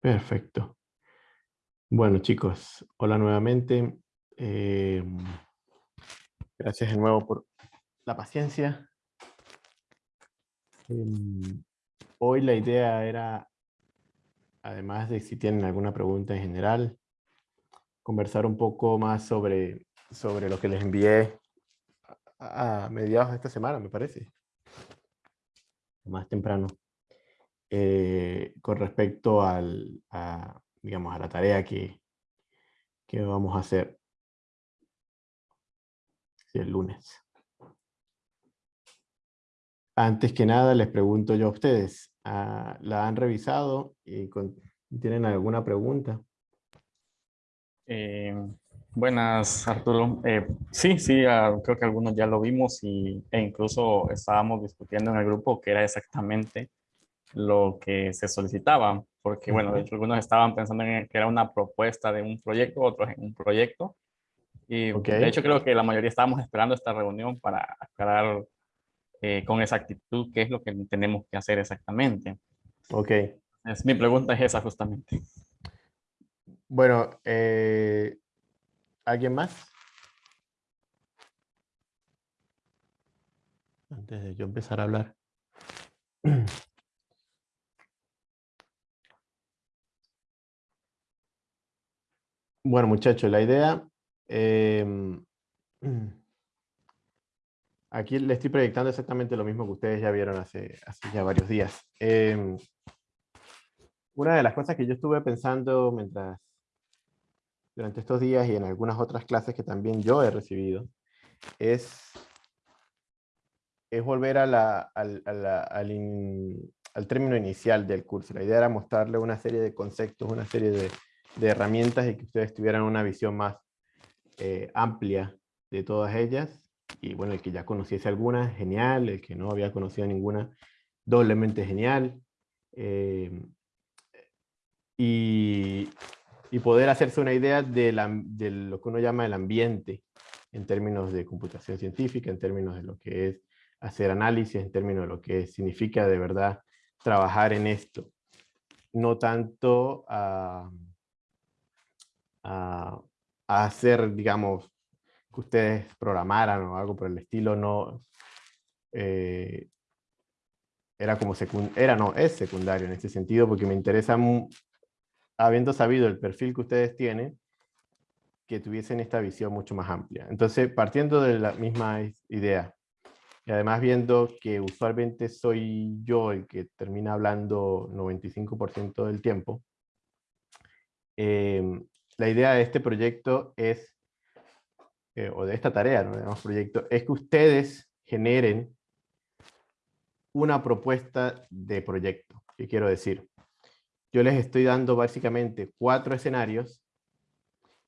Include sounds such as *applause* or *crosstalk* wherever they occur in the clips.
Perfecto. Bueno, chicos, hola nuevamente. Em, gracias de nuevo por la paciencia. Em, hoy la idea era, además de si tienen alguna pregunta en general, conversar un poco más sobre, sobre lo que les envié a, mediados de esta semana, me parece. Más temprano. Eh, con respecto al, a, digamos, a la tarea que, que vamos a hacer el lunes. Antes que nada, les pregunto yo a ustedes, ah, ¿la han revisado y tienen alguna pregunta? Eh, buenas, Arturo. Eh, sí, sí, ah, creo que algunos ya lo vimos y, e incluso estábamos discutiendo en el grupo que era exactamente lo que se solicitaba, porque bueno, de hecho algunos estaban pensando en que era una propuesta de un proyecto, otros en un proyecto, y de hecho creo que la mayoría estábamos esperando esta reunión para aclarar eh, con exactitud qué es lo que tenemos que hacer exactamente. Ok. Es, mi pregunta es esa justamente. Bueno, eh, ¿alguien más? Antes de yo empezar a hablar. *clears throat* Bueno, muchachos, la idea... Em, *clears throat* aquí le estoy proyectando exactamente lo mismo que ustedes ya vieron hace, ya varios días. Em, una de las cosas que yo estuve pensando mientras durante estos días y en algunas otras clases que también yo he recibido, es, es volver a la, al, al, al, término inicial del curso. La idea era mostrarle una serie de conceptos, una serie de, de herramientas y que ustedes tuvieran una visión más eh, amplia de todas ellas. Y bueno, el que ya conociese alguna, genial. El que no había conocido ninguna, doblemente genial. Eh, y, y, poder hacerse una idea de, lo que uno llama el ambiente en términos de computación científica, en términos de lo que es hacer análisis, en términos de lo que significa de verdad trabajar en esto. No tanto a hacer, digamos, que ustedes programaran o algo por el estilo, no... Eh, era como era no, es secundario en este sentido, porque me interesa, habiendo sabido el perfil que ustedes tienen, que tuviesen esta visión mucho más amplia. Entonces, partiendo de la misma idea, y además viendo que usualmente soy yo el que termina hablando 95% del tiempo, eh, la idea de este proyecto es, eh, o de esta tarea, ¿no? proyecto, es que ustedes generen una propuesta de proyecto. ¿Qué quiero decir? Yo les estoy dando básicamente cuatro escenarios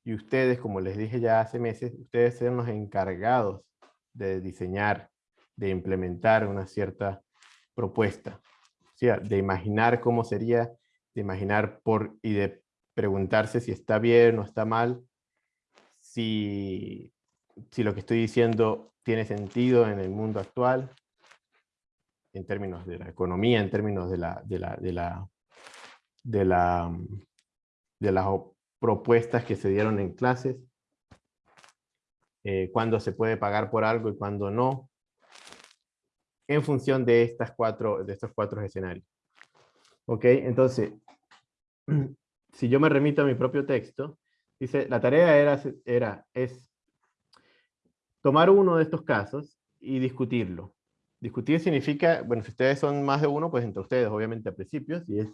y ustedes, como les dije ya hace meses, ustedes son los encargados de diseñar, de implementar una cierta propuesta. O sea, de imaginar cómo sería, de imaginar por, y de preguntarse si está bien o está mal, si, si lo que estoy diciendo tiene sentido en el mundo actual, en términos de la economía, en términos de la, de la, de la, de las propuestas que se dieron en clases, eh, cuándo se puede pagar por algo y cuándo no, en función de, estas cuatro, de estos cuatro escenarios. ¿Ok? Entonces, *clears throat* si yo me remito a mi propio texto, dice, la tarea era, era, es tomar uno de estos casos y discutirlo. Discutir significa, bueno, si ustedes son más de uno, pues entre ustedes, obviamente, a principios, si es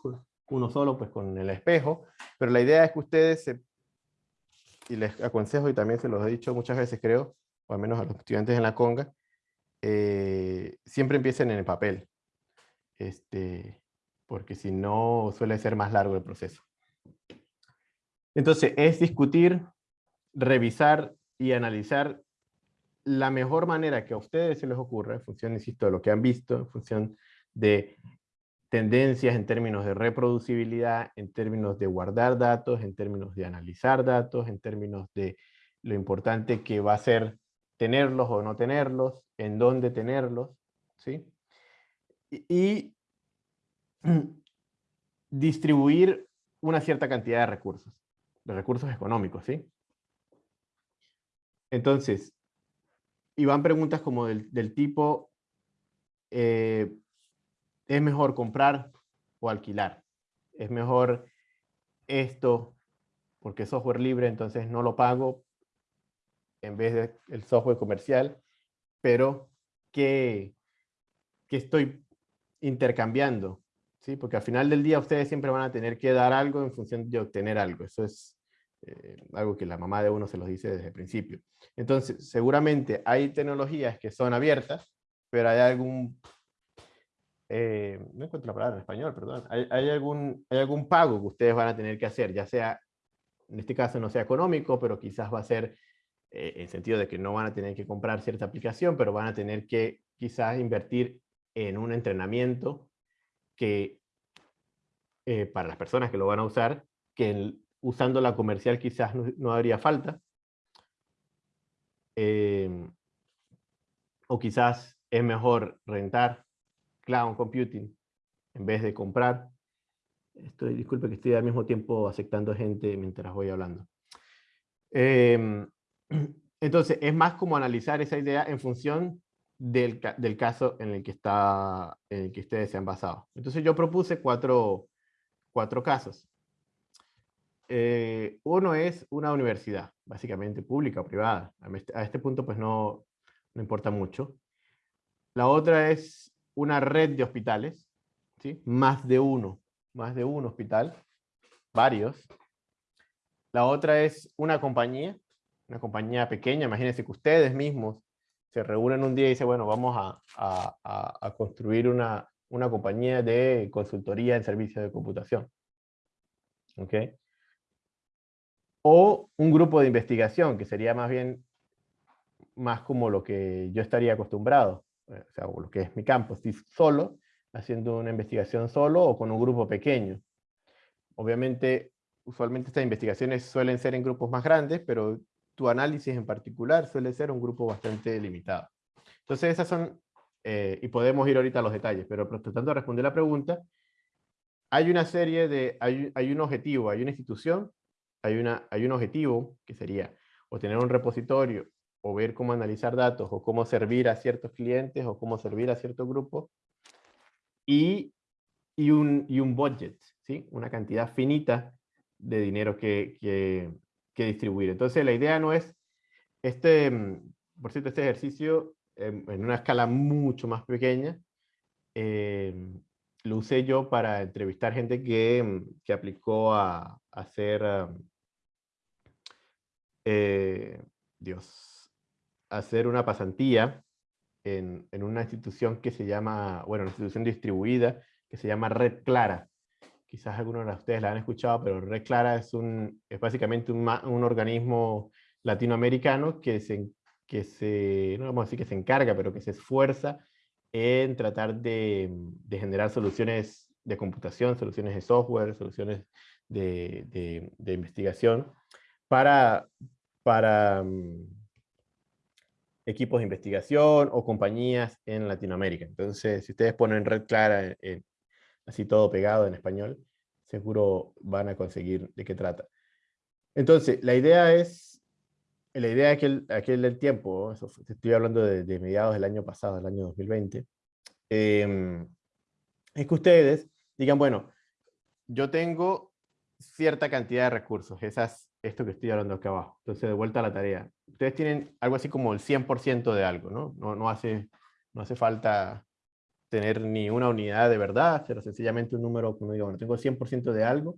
uno solo, pues con el espejo, pero la idea es que ustedes, y les aconsejo, y también se los he dicho muchas veces, creo, o al menos a los estudiantes en la conga, eh, siempre empiecen en el papel, este, porque si no suele ser más largo el proceso. Entonces, es discutir, revisar y analizar la mejor manera que a ustedes se les ocurra, en función, insisto, de lo que han visto, en función de tendencias en términos de reproducibilidad, en términos de guardar datos, en términos de analizar datos, en términos de lo importante que va a ser tenerlos o no tenerlos, en dónde tenerlos, ¿sí? Y, *clears throat* distribuir una cierta cantidad de recursos, de recursos económicos, ¿sí? Entonces, y van preguntas como del, tipo, eh, ¿es mejor comprar o alquilar? ¿Es mejor esto porque software libre, entonces no lo pago en vez del software comercial, pero que, que estoy intercambiando, ¿sí? Porque al final del día ustedes siempre van a tener que dar algo en función de obtener algo. Eso es eh, algo que la mamá de uno se los dice desde el principio. Entonces, seguramente hay tecnologías que son abiertas, pero hay algún... Eh, no encuentro la palabra en español, perdón. Hay, hay, algún, hay algún pago que ustedes van a tener que hacer, ya sea, en este caso no sea económico, pero quizás va a ser eh, en sentido de que no van a tener que comprar cierta aplicación, pero van a tener que quizás invertir en un entrenamiento que eh, para las personas que lo van a usar, que usando la comercial quizás no, haría falta. Em, o quizás es mejor rentar cloud computing en vez de comprar. Estoy, disculpe que estoy al mismo tiempo aceptando gente mientras voy hablando. Em, *clears throat* entonces, es más como analizar esa idea en función del, del, caso en el, que está, en el que ustedes se han basado. Entonces, yo propuse cuatro, cuatro casos. Eh, uno es una universidad, básicamente pública o privada. A este punto, pues no, no importa mucho. La otra es una red de hospitales, ¿sí? más de uno, más de un hospital, varios. La otra es una compañía, una compañía pequeña, imagínense que ustedes mismos se reúnen un día y dicen, bueno, vamos a, construir una, una, compañía de consultoría en servicios de computación. ¿Ok? O un grupo de investigación, que sería más bien, más como lo que yo estaría acostumbrado, o sea, lo que es mi campo, estoy solo, haciendo una investigación solo o con un grupo pequeño. Obviamente, usualmente estas investigaciones suelen ser en grupos más grandes, pero tu análisis en particular suele ser un grupo bastante limitado. Entonces esas son, eh, y podemos ir ahorita a los detalles, pero tratando de responder la pregunta, hay una serie de, hay, hay, un objetivo, hay una institución, hay, una, hay un objetivo que sería o tener un repositorio, o ver cómo analizar datos, o cómo servir a ciertos clientes, o cómo servir a cierto grupo, y, y, un, y un budget, ¿sí? una cantidad finita de dinero que, que, que distribuir. Entonces la idea no es, este, mm, por cierto, este ejercicio en, una escala mucho más pequeña, em, lo usé yo para entrevistar gente que, mm, que aplicó a, hacer, eh, Dios, hacer una pasantía en, en, una institución que se llama, bueno, una institución distribuida que se llama Red Clara. Quizás algunos de ustedes la han escuchado, pero Red Clara es, un, es básicamente un, un organismo latinoamericano que se, que se, no vamos a decir que se encarga, pero que se esfuerza en tratar de, de generar soluciones de computación, soluciones de software, soluciones de, de, de investigación para, para um, equipos de investigación o compañías en Latinoamérica. Entonces, si ustedes ponen Red Clara en, así todo pegado en español, seguro van a conseguir de qué trata. Entonces, la idea es, la idea de aquel, aquel del tiempo, eso, estoy hablando de, mediados del año pasado, del año 2020, em, es que ustedes digan, bueno, yo tengo cierta cantidad de recursos, esas, esto que estoy hablando acá abajo. Entonces, de vuelta a la tarea. Ustedes tienen algo así como el 100% de algo, ¿no? No, no, hace, no hace falta tener ni una unidad de verdad, pero sencillamente un número, como digo, bueno, tengo 100% de algo,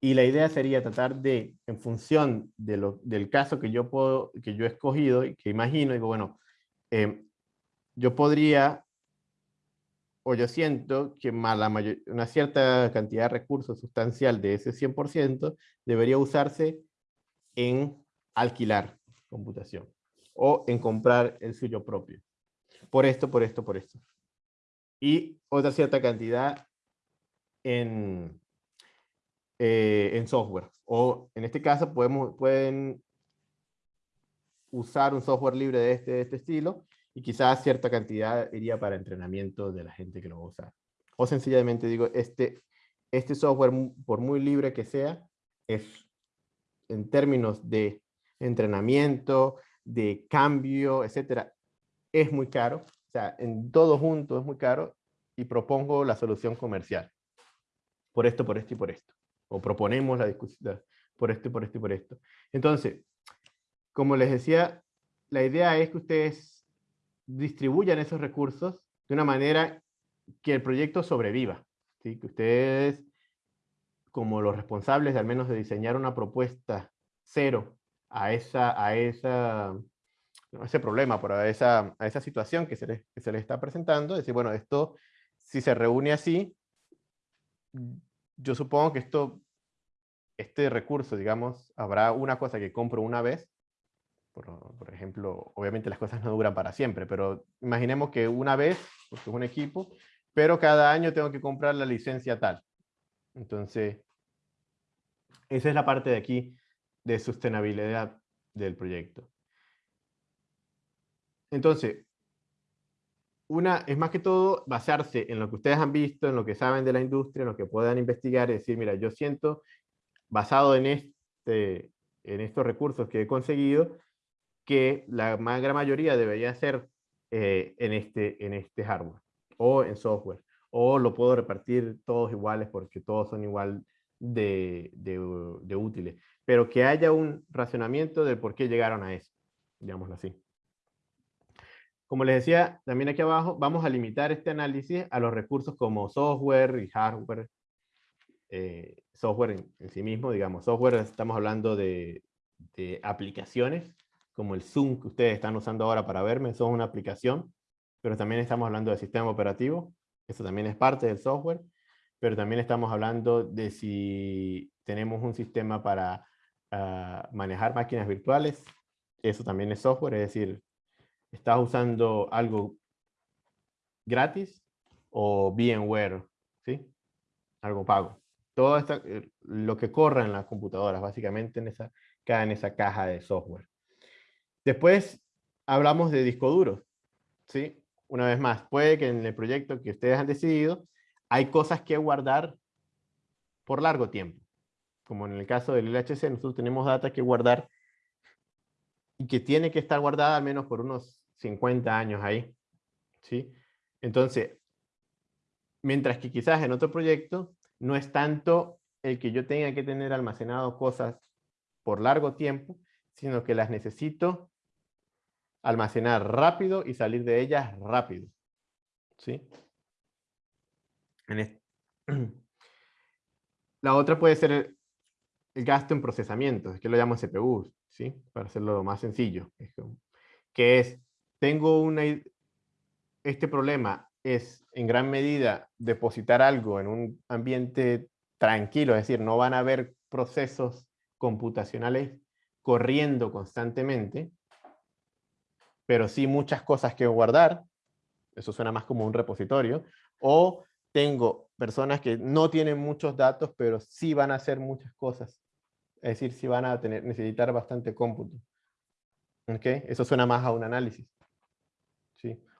y la idea sería tratar de, en función de lo, del caso que yo, puedo, que yo he escogido y que imagino, digo, bueno, eh, yo podría, o yo siento que la mayor, una cierta cantidad de recursos sustancial de ese 100% debería usarse en alquilar computación o en comprar el suyo propio. Por esto, por esto, por esto y otra cierta cantidad en, eh, en software. O en este caso podemos, pueden usar un software libre de este, este estilo y quizás cierta cantidad iría para entrenamiento de la gente que lo va a usar. O sencillamente digo, este, este software, por muy libre que sea, es en términos de entrenamiento, de cambio, etcétera, es muy caro. O sea, en todo junto es muy caro y propongo la solución comercial. Por esto, por esto y por esto. O proponemos la discusión por esto y por esto y por esto. Entonces, como les decía, la idea es que ustedes distribuyan esos recursos de una manera que el proyecto sobreviva. ¿sí? Que ustedes, como los responsables de al menos de diseñar una propuesta cero a, esa, a, ese problema, por a esa, a esa situación que se, les, que se les está presentando, decir, bueno, esto, si se reúne así, yo supongo que esto, este recurso, digamos, habrá una cosa que compro una vez, por, por, ejemplo, obviamente las cosas no duran para siempre, pero imaginemos que una vez, porque es un equipo, pero cada año tengo que comprar la licencia tal. Entonces, esa es la parte de aquí de sostenibilidad del proyecto. Entonces, una es más que todo basarse en lo que ustedes han visto, en lo que saben de la industria, en lo que puedan investigar y decir, mira, yo siento, basado en, este, en estos recursos que he conseguido, que la gran mayoría debería ser eh, en, este, en este hardware o en software. O lo puedo repartir todos iguales porque todos son igual de, de, útiles. Pero que haya un racionamiento de por qué llegaron a eso, digámoslo así. Como les decía, también aquí abajo, vamos a limitar este análisis a los recursos como software y hardware. Eh, software en, en, sí mismo, digamos, software, estamos hablando de, de, aplicaciones, como el Zoom que ustedes están usando ahora para verme, eso es una aplicación, pero también estamos hablando de sistema operativo, eso también es parte del software, pero también estamos hablando de si tenemos un sistema para uh, manejar máquinas virtuales, eso también es software, es decir, estás usando algo gratis o VMware, ¿sí? Algo pago. Todo esto, eh, lo que corre en las computadoras, básicamente en esa, cae en esa caja de software. Después hablamos de disco duro, ¿sí? Una vez más, puede que en el proyecto que ustedes han decidido, hay cosas que guardar por largo tiempo. Como en el caso del LHC, nosotros tenemos data que guardar y que tiene que estar guardada al menos por unos 50 años ahí. ¿sí? Entonces, mientras que quizás en otro proyecto no es tanto el que yo tenga que tener almacenado cosas por largo tiempo, sino que las necesito almacenar rápido y salir de ellas rápido. ¿sí? *clears throat* La otra puede ser el, el, gasto en procesamiento, es que lo llamo CPU, ¿sí? para hacerlo más sencillo, que es tengo una, este problema es en gran medida depositar algo en un ambiente tranquilo, es decir, no van a haber procesos computacionales corriendo constantemente, pero sí muchas cosas que guardar, eso suena más como un repositorio, o tengo personas que no tienen muchos datos, pero sí van a hacer muchas cosas, es decir, sí van a tener, necesitar bastante cómputo. ¿Okay? Eso suena más a un análisis.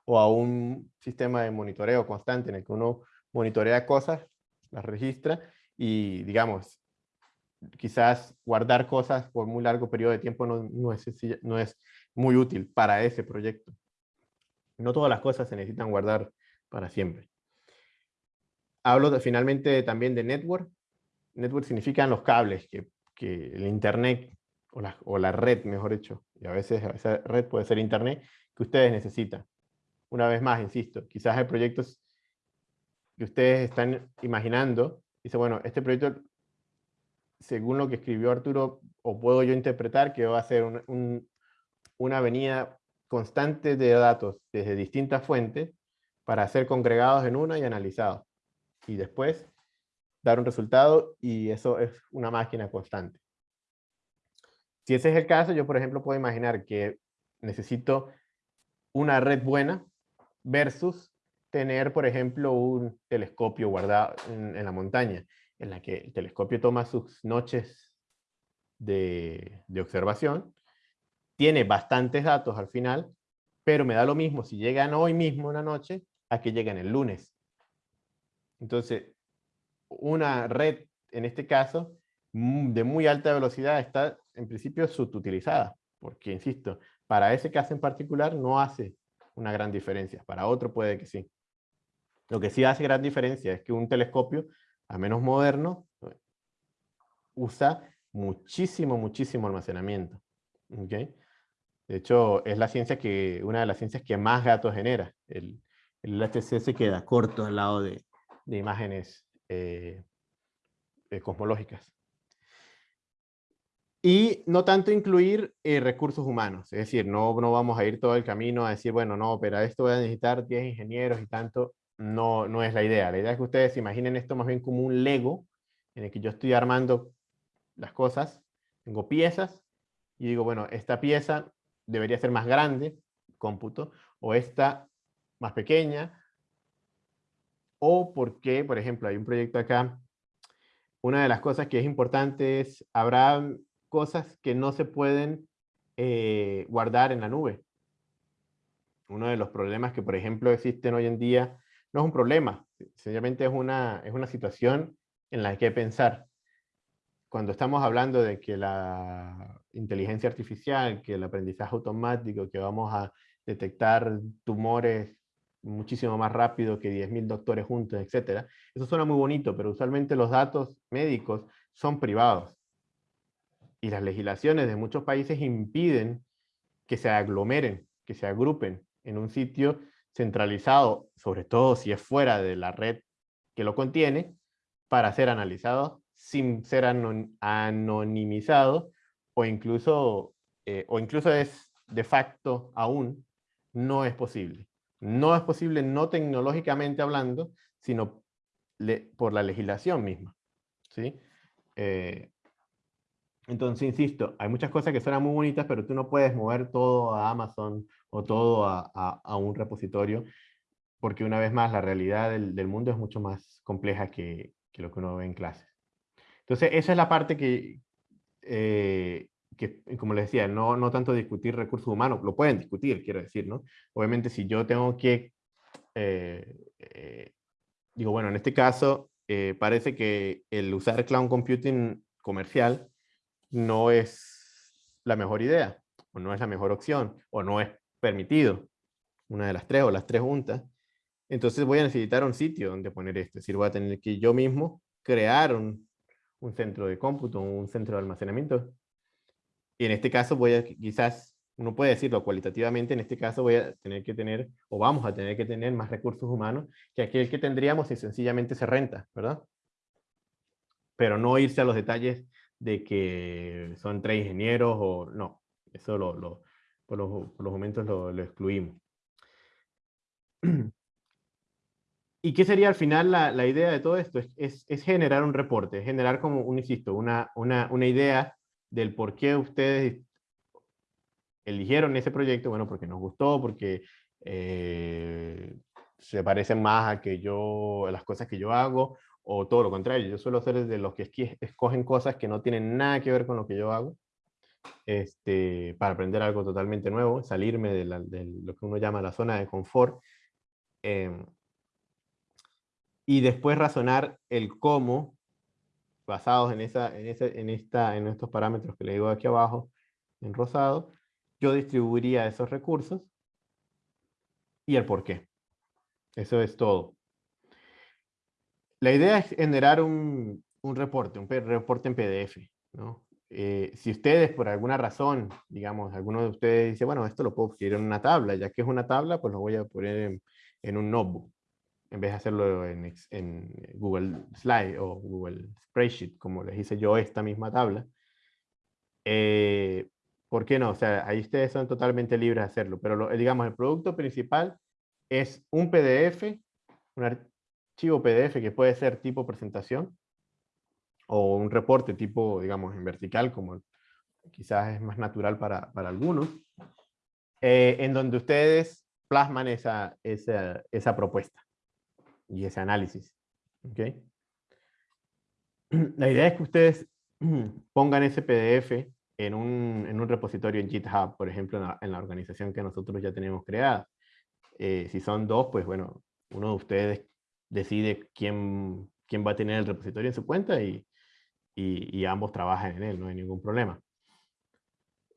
O a un sistema de monitoreo constante en el que uno monitorea cosas, las registra y, digamos, quizás guardar cosas por muy largo periodo de tiempo no, no, no es muy útil para ese proyecto. No todas las cosas se necesitan guardar para siempre. Hablo de, finalmente también de network. Network significan los cables, que, que el internet o la, o la, red, mejor dicho, y a veces esa red puede ser internet, que ustedes necesitan una vez más, insisto, quizás hay proyectos que ustedes están imaginando, dice, bueno, este proyecto, según lo que escribió Arturo, o puedo yo interpretar que va a ser un, un, una avenida constante de datos desde distintas fuentes para ser congregados en una y analizados. Y después dar un resultado y eso es una máquina constante. Si ese es el caso, yo por ejemplo puedo imaginar que necesito una red buena versus tener, por ejemplo, un telescopio guardado en, en la montaña, en la que el telescopio toma sus noches de, de, observación tiene bastantes datos al final, pero me da lo mismo si llegan hoy mismo en la noche a que lleguen el lunes. Entonces, una red, en este caso, de muy alta velocidad está en principio subutilizada, porque, insisto, para ese caso en particular no hace una gran diferencia, para otro puede que sí. Lo que sí hace gran diferencia es que un telescopio, a menos moderno, usa muchísimo, muchísimo almacenamiento. ¿okay? De hecho, es la ciencia que, una de las ciencias que más gatos genera. El, el LHC se queda corto al lado de, de imágenes eh, eh, cosmológicas. Y no tanto incluir eh, recursos humanos, es decir, no, no vamos a ir todo el camino a decir, bueno, no, pero a esto voy a necesitar 10 ingenieros y tanto, no, no es la idea. La idea es que ustedes imaginen esto más bien como un Lego, en el que yo estoy armando las cosas, tengo piezas, y digo, bueno, esta pieza debería ser más grande, cómputo, o esta más pequeña, o porque, por ejemplo, hay un proyecto acá, una de las cosas que es importante es, habrá cosas que no se pueden eh, guardar en la nube. Uno de los problemas que, por ejemplo, existen hoy en día, no es un problema, sencillamente es una, es una situación en la que hay que pensar. Cuando estamos hablando de que la inteligencia artificial, que el aprendizaje automático, que vamos a detectar tumores muchísimo más rápido que 10.000 doctores juntos, etc. Eso suena muy bonito, pero usualmente los datos médicos son privados. Y las legislaciones de muchos países impiden que se aglomeren, que se agrupen en un sitio centralizado, sobre todo si es fuera de la red que lo contiene, para ser analizados sin ser anonimizados o incluso, eh, o incluso es de facto aún no es posible. No es posible no tecnológicamente hablando, sino por la legislación misma. ¿sí? Eh, entonces, insisto, hay muchas cosas que suenan muy bonitas, pero tú no puedes mover todo a Amazon o todo a, un repositorio, porque una vez más la realidad del, mundo es mucho más compleja que, lo que uno ve en clases. Entonces, esa es la parte que, eh, que, como les decía, no, no tanto discutir recursos humanos, lo pueden discutir, quiero decir, ¿no? Obviamente si yo tengo que, eh, eh, digo, bueno, en este caso eh, parece que el usar cloud computing comercial no es la mejor idea, o no es la mejor opción, o no es permitido, una de las tres o las tres juntas, entonces voy a necesitar un sitio donde poner esto, es decir, voy a tener que yo mismo crear un, un centro de cómputo, un centro de almacenamiento y en este caso voy a, quizás, uno puede decirlo cualitativamente, en este caso voy a tener que tener, o vamos a tener que tener más recursos humanos que aquel que tendríamos si sencillamente se renta, ¿verdad? Pero no irse a los detalles de que son tres ingenieros o no, eso lo, por, los, momentos lo excluimos. *clears throat* ¿Y qué sería al final la, la idea de todo esto? Es, es, es, generar un reporte, generar como, un, insisto, una, una, una idea del por qué ustedes eligieron ese proyecto, bueno, porque nos gustó, porque eh, se parecen más a, que yo, las cosas que yo hago, o todo lo contrario, yo suelo ser de los que escogen cosas que no tienen nada que ver con lo que yo hago, este, para aprender algo totalmente nuevo, salirme de, lo que uno llama la zona de confort, em, y después razonar el cómo basados en, esa, en, esta, en estos parámetros que le digo aquí abajo, en rosado, yo distribuiría esos recursos y el por qué. Eso es todo. La idea es generar un, un reporte, un reporte en PDF. ¿no? Eh, si ustedes por alguna razón, digamos, alguno de ustedes dice, bueno, esto lo puedo escribir en una tabla, ya que es una tabla, pues lo voy a poner en, en un notebook en vez de hacerlo en, en, Google Slide o Google Spreadsheet, como les hice yo esta misma tabla, eh, ¿por qué no? O sea, ahí ustedes son totalmente libres de hacerlo, pero digamos, el producto principal es un PDF, un archivo PDF que puede ser tipo presentación, o un reporte tipo, digamos, en vertical, como quizás es más natural para, para algunos, eh, en donde ustedes plasman esa, esa, esa propuesta y ese análisis. ¿okay? La idea es que ustedes *clears throat* pongan ese PDF en un, en un repositorio en GitHub, por ejemplo, en la, en la, organización que nosotros ya tenemos creada. Eh, si son dos, pues bueno, uno de ustedes decide quién, quién va a tener el repositorio en su cuenta y, y, y ambos trabajan en él, no hay ningún problema.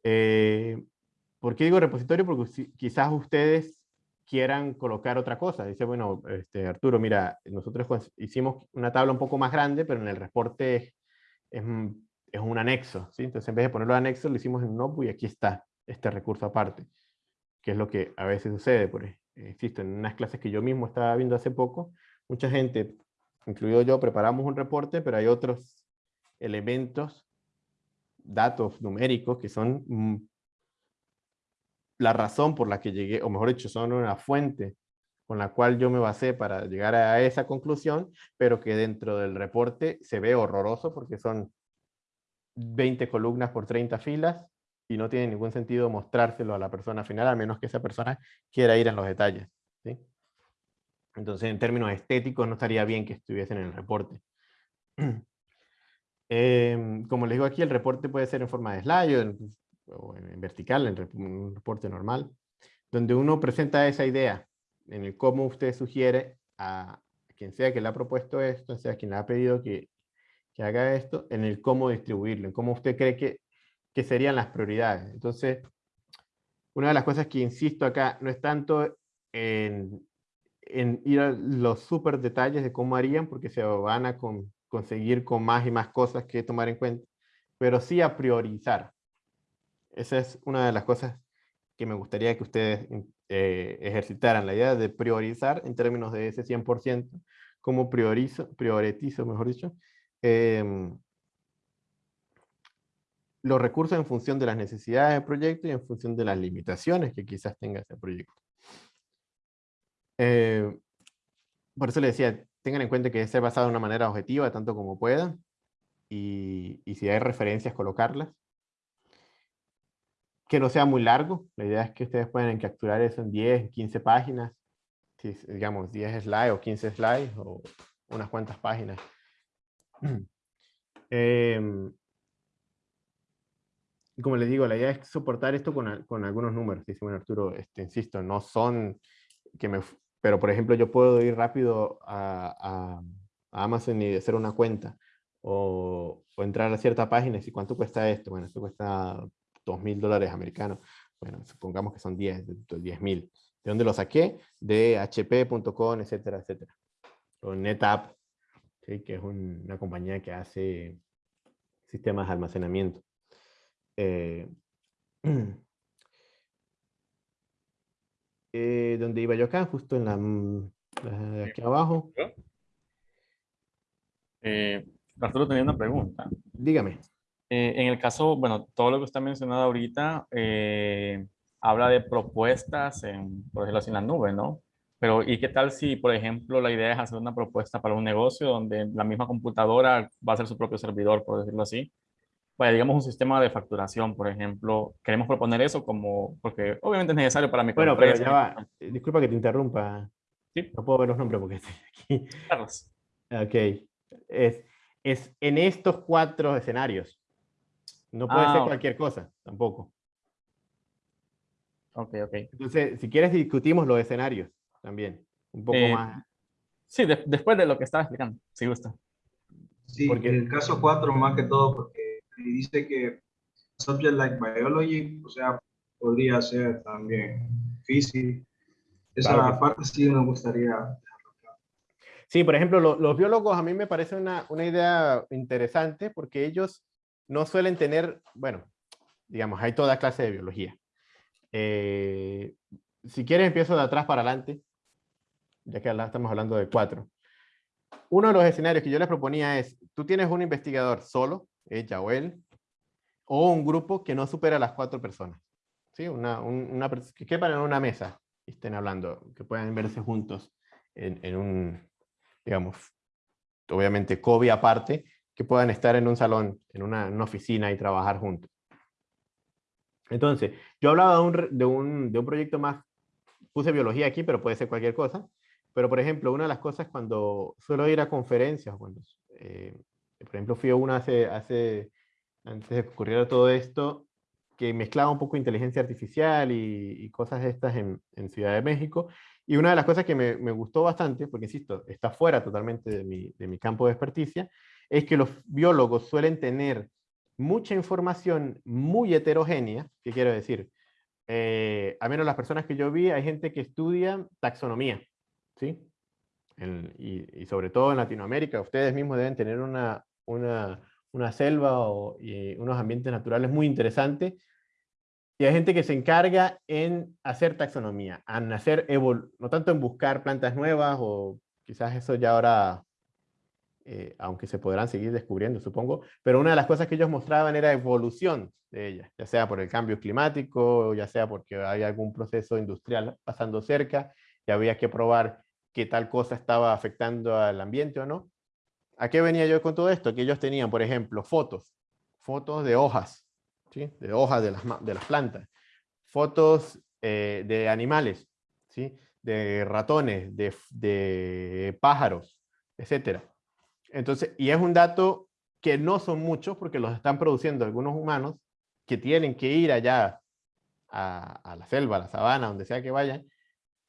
Eh, ¿Por qué digo repositorio? Porque quizás ustedes quieran colocar otra cosa. Dice, bueno, este, Arturo, mira, nosotros hicimos una tabla un poco más grande, pero en el reporte es, es, es un anexo. ¿sí? Entonces, en vez de ponerlo en anexo, lo hicimos en un notebook y aquí está este recurso aparte, que es lo que a veces sucede. Por, insisto, en unas clases que yo mismo estaba viendo hace poco, mucha gente, incluido yo, preparamos un reporte, pero hay otros elementos, datos numéricos, que son mm, la razón por la que llegué, o mejor dicho, son una fuente con la cual yo me basé para llegar a esa conclusión, pero que dentro del reporte se ve horroroso porque son 20 columnas por 30 filas y no tiene ningún sentido mostrárselo a la persona final, a menos que esa persona quiera ir en los detalles. ¿sí? Entonces, en términos estéticos, no estaría bien que estuviesen en el reporte. eh, *clears throat* como les digo aquí, el reporte puede ser en forma de slide o en, vertical, en un reporte normal, donde uno presenta esa idea en el cómo usted sugiere a quien sea que le ha propuesto esto, sea quien le ha pedido que, que haga esto, en el cómo distribuirlo, en cómo usted cree que, que serían las prioridades. Entonces, una de las cosas que insisto acá no es tanto en, en ir a los súper detalles de cómo harían, porque se van a con, conseguir con más y más cosas que tomar en cuenta, pero sí a priorizar. Esa es una de las cosas que me gustaría que ustedes eh, ejercitaran, la idea de priorizar en términos de ese 100%, como priorizo, prioritizo, mejor dicho, eh, los recursos en función de las necesidades del proyecto y en función de las limitaciones que quizás tenga ese proyecto. Eh, por eso le decía, tengan en cuenta que ser basado de una manera objetiva, tanto como pueda, y, y si hay referencias, colocarlas que no sea muy largo. La idea es que ustedes puedan capturar eso en 10, 15 páginas. Si, digamos, 10 slides o 15 slides o unas cuantas páginas. *clears throat* Eh, como les digo, la idea es soportar esto con, con algunos números. Dice, bueno, Arturo, este, insisto, no son que me... Pero, por ejemplo, yo puedo ir rápido a, a, a Amazon y hacer una cuenta. O, o, entrar a cierta página y decir, ¿cuánto cuesta esto? Bueno, esto cuesta 2 mil dólares americanos. Bueno, supongamos que son 10, 10 mil. ¿De dónde lo saqué? De hp.com, etcétera, etcétera. O NetApp, ¿sí? que es un, una compañía que hace sistemas de almacenamiento. Eh, *clears throat* eh, donde iba yo acá, justo en la, la de aquí abajo. Eh, Arturo tenía una pregunta. Dígame. Eh, en el caso, bueno, todo lo que usted ha mencionado ahorita eh, habla de propuestas, en, por decirlo así, en la nube, ¿no? Pero, ¿y qué tal si, por ejemplo, la idea es hacer una propuesta para un negocio donde la misma computadora va a ser su propio servidor, por decirlo así? Vaya, digamos un sistema de facturación, por ejemplo. Queremos proponer eso como, porque obviamente es necesario para mi Bueno, pero ya va. Disculpa que te interrumpa. ¿Sí? No puedo ver los nombres porque estoy aquí. Carlos. Ok. Es, es en estos cuatro escenarios. No puede ah, ser cualquier cosa, tampoco. Ok, ok. Entonces, si quieres discutimos los escenarios también, un poco eh, más. Sí, de, después de lo que estaba explicando, si gusta. Sí, porque en el caso 4 más que todo, porque dice que subject like biology, o sea, podría ser también física. Esa claro parte sí me gustaría Sí, por ejemplo, lo, los biólogos a mí me parece una, una idea interesante porque ellos no suelen tener, bueno, digamos, hay toda clase de biología. Eh, si quieres, empiezo de atrás para adelante, ya que estamos hablando de cuatro. Uno de los escenarios que yo les proponía es, tú tienes un investigador solo, ella o él, o un grupo que no supera las cuatro personas. ¿sí? Una, una, que quepan en una mesa y estén hablando, que puedan verse juntos en, en un, digamos, obviamente COVID aparte, que puedan estar en un salón, en una, oficina y trabajar juntos. Entonces, yo hablaba de un, de, un, de un, proyecto más, puse biología aquí, pero puede ser cualquier cosa. Pero, por ejemplo, una de las cosas cuando suelo ir a conferencias, cuando, eh, por ejemplo, fui a una hace, hace antes de que ocurriera todo esto, que mezclaba un poco inteligencia artificial y, cosas estas en, Ciudad de México. Y una de las cosas que me, gustó bastante, porque insisto, está fuera totalmente de mi, de mi campo de experticia, es que los biólogos suelen tener mucha información muy heterogénea, ¿qué quiero decir? Eh, a menos las personas que yo vi, hay gente que estudia taxonomía, ¿sí? y, sobre todo en Latinoamérica, ustedes mismos deben tener una, una, una selva o, unos ambientes naturales muy interesantes, y hay gente que se encarga en hacer taxonomía, en hacer no tanto en buscar plantas nuevas, o quizás eso ya ahora eh, aunque se podrán seguir descubriendo, supongo, pero una de las cosas que ellos mostraban era evolución de ellas, ya sea por el cambio climático, ya sea porque hay algún proceso industrial pasando cerca, y había que probar que tal cosa estaba afectando al ambiente o no. ¿A qué venía yo con todo esto? Que ellos tenían, por ejemplo, fotos, fotos de hojas, ¿sí? de hojas de las, de las plantas, fotos eh, de animales, ¿sí? de ratones, de, de pájaros, etcétera entonces, y es un dato que no son muchos porque los están produciendo algunos humanos que tienen que ir allá a, la selva, a la sabana, donde sea que vayan,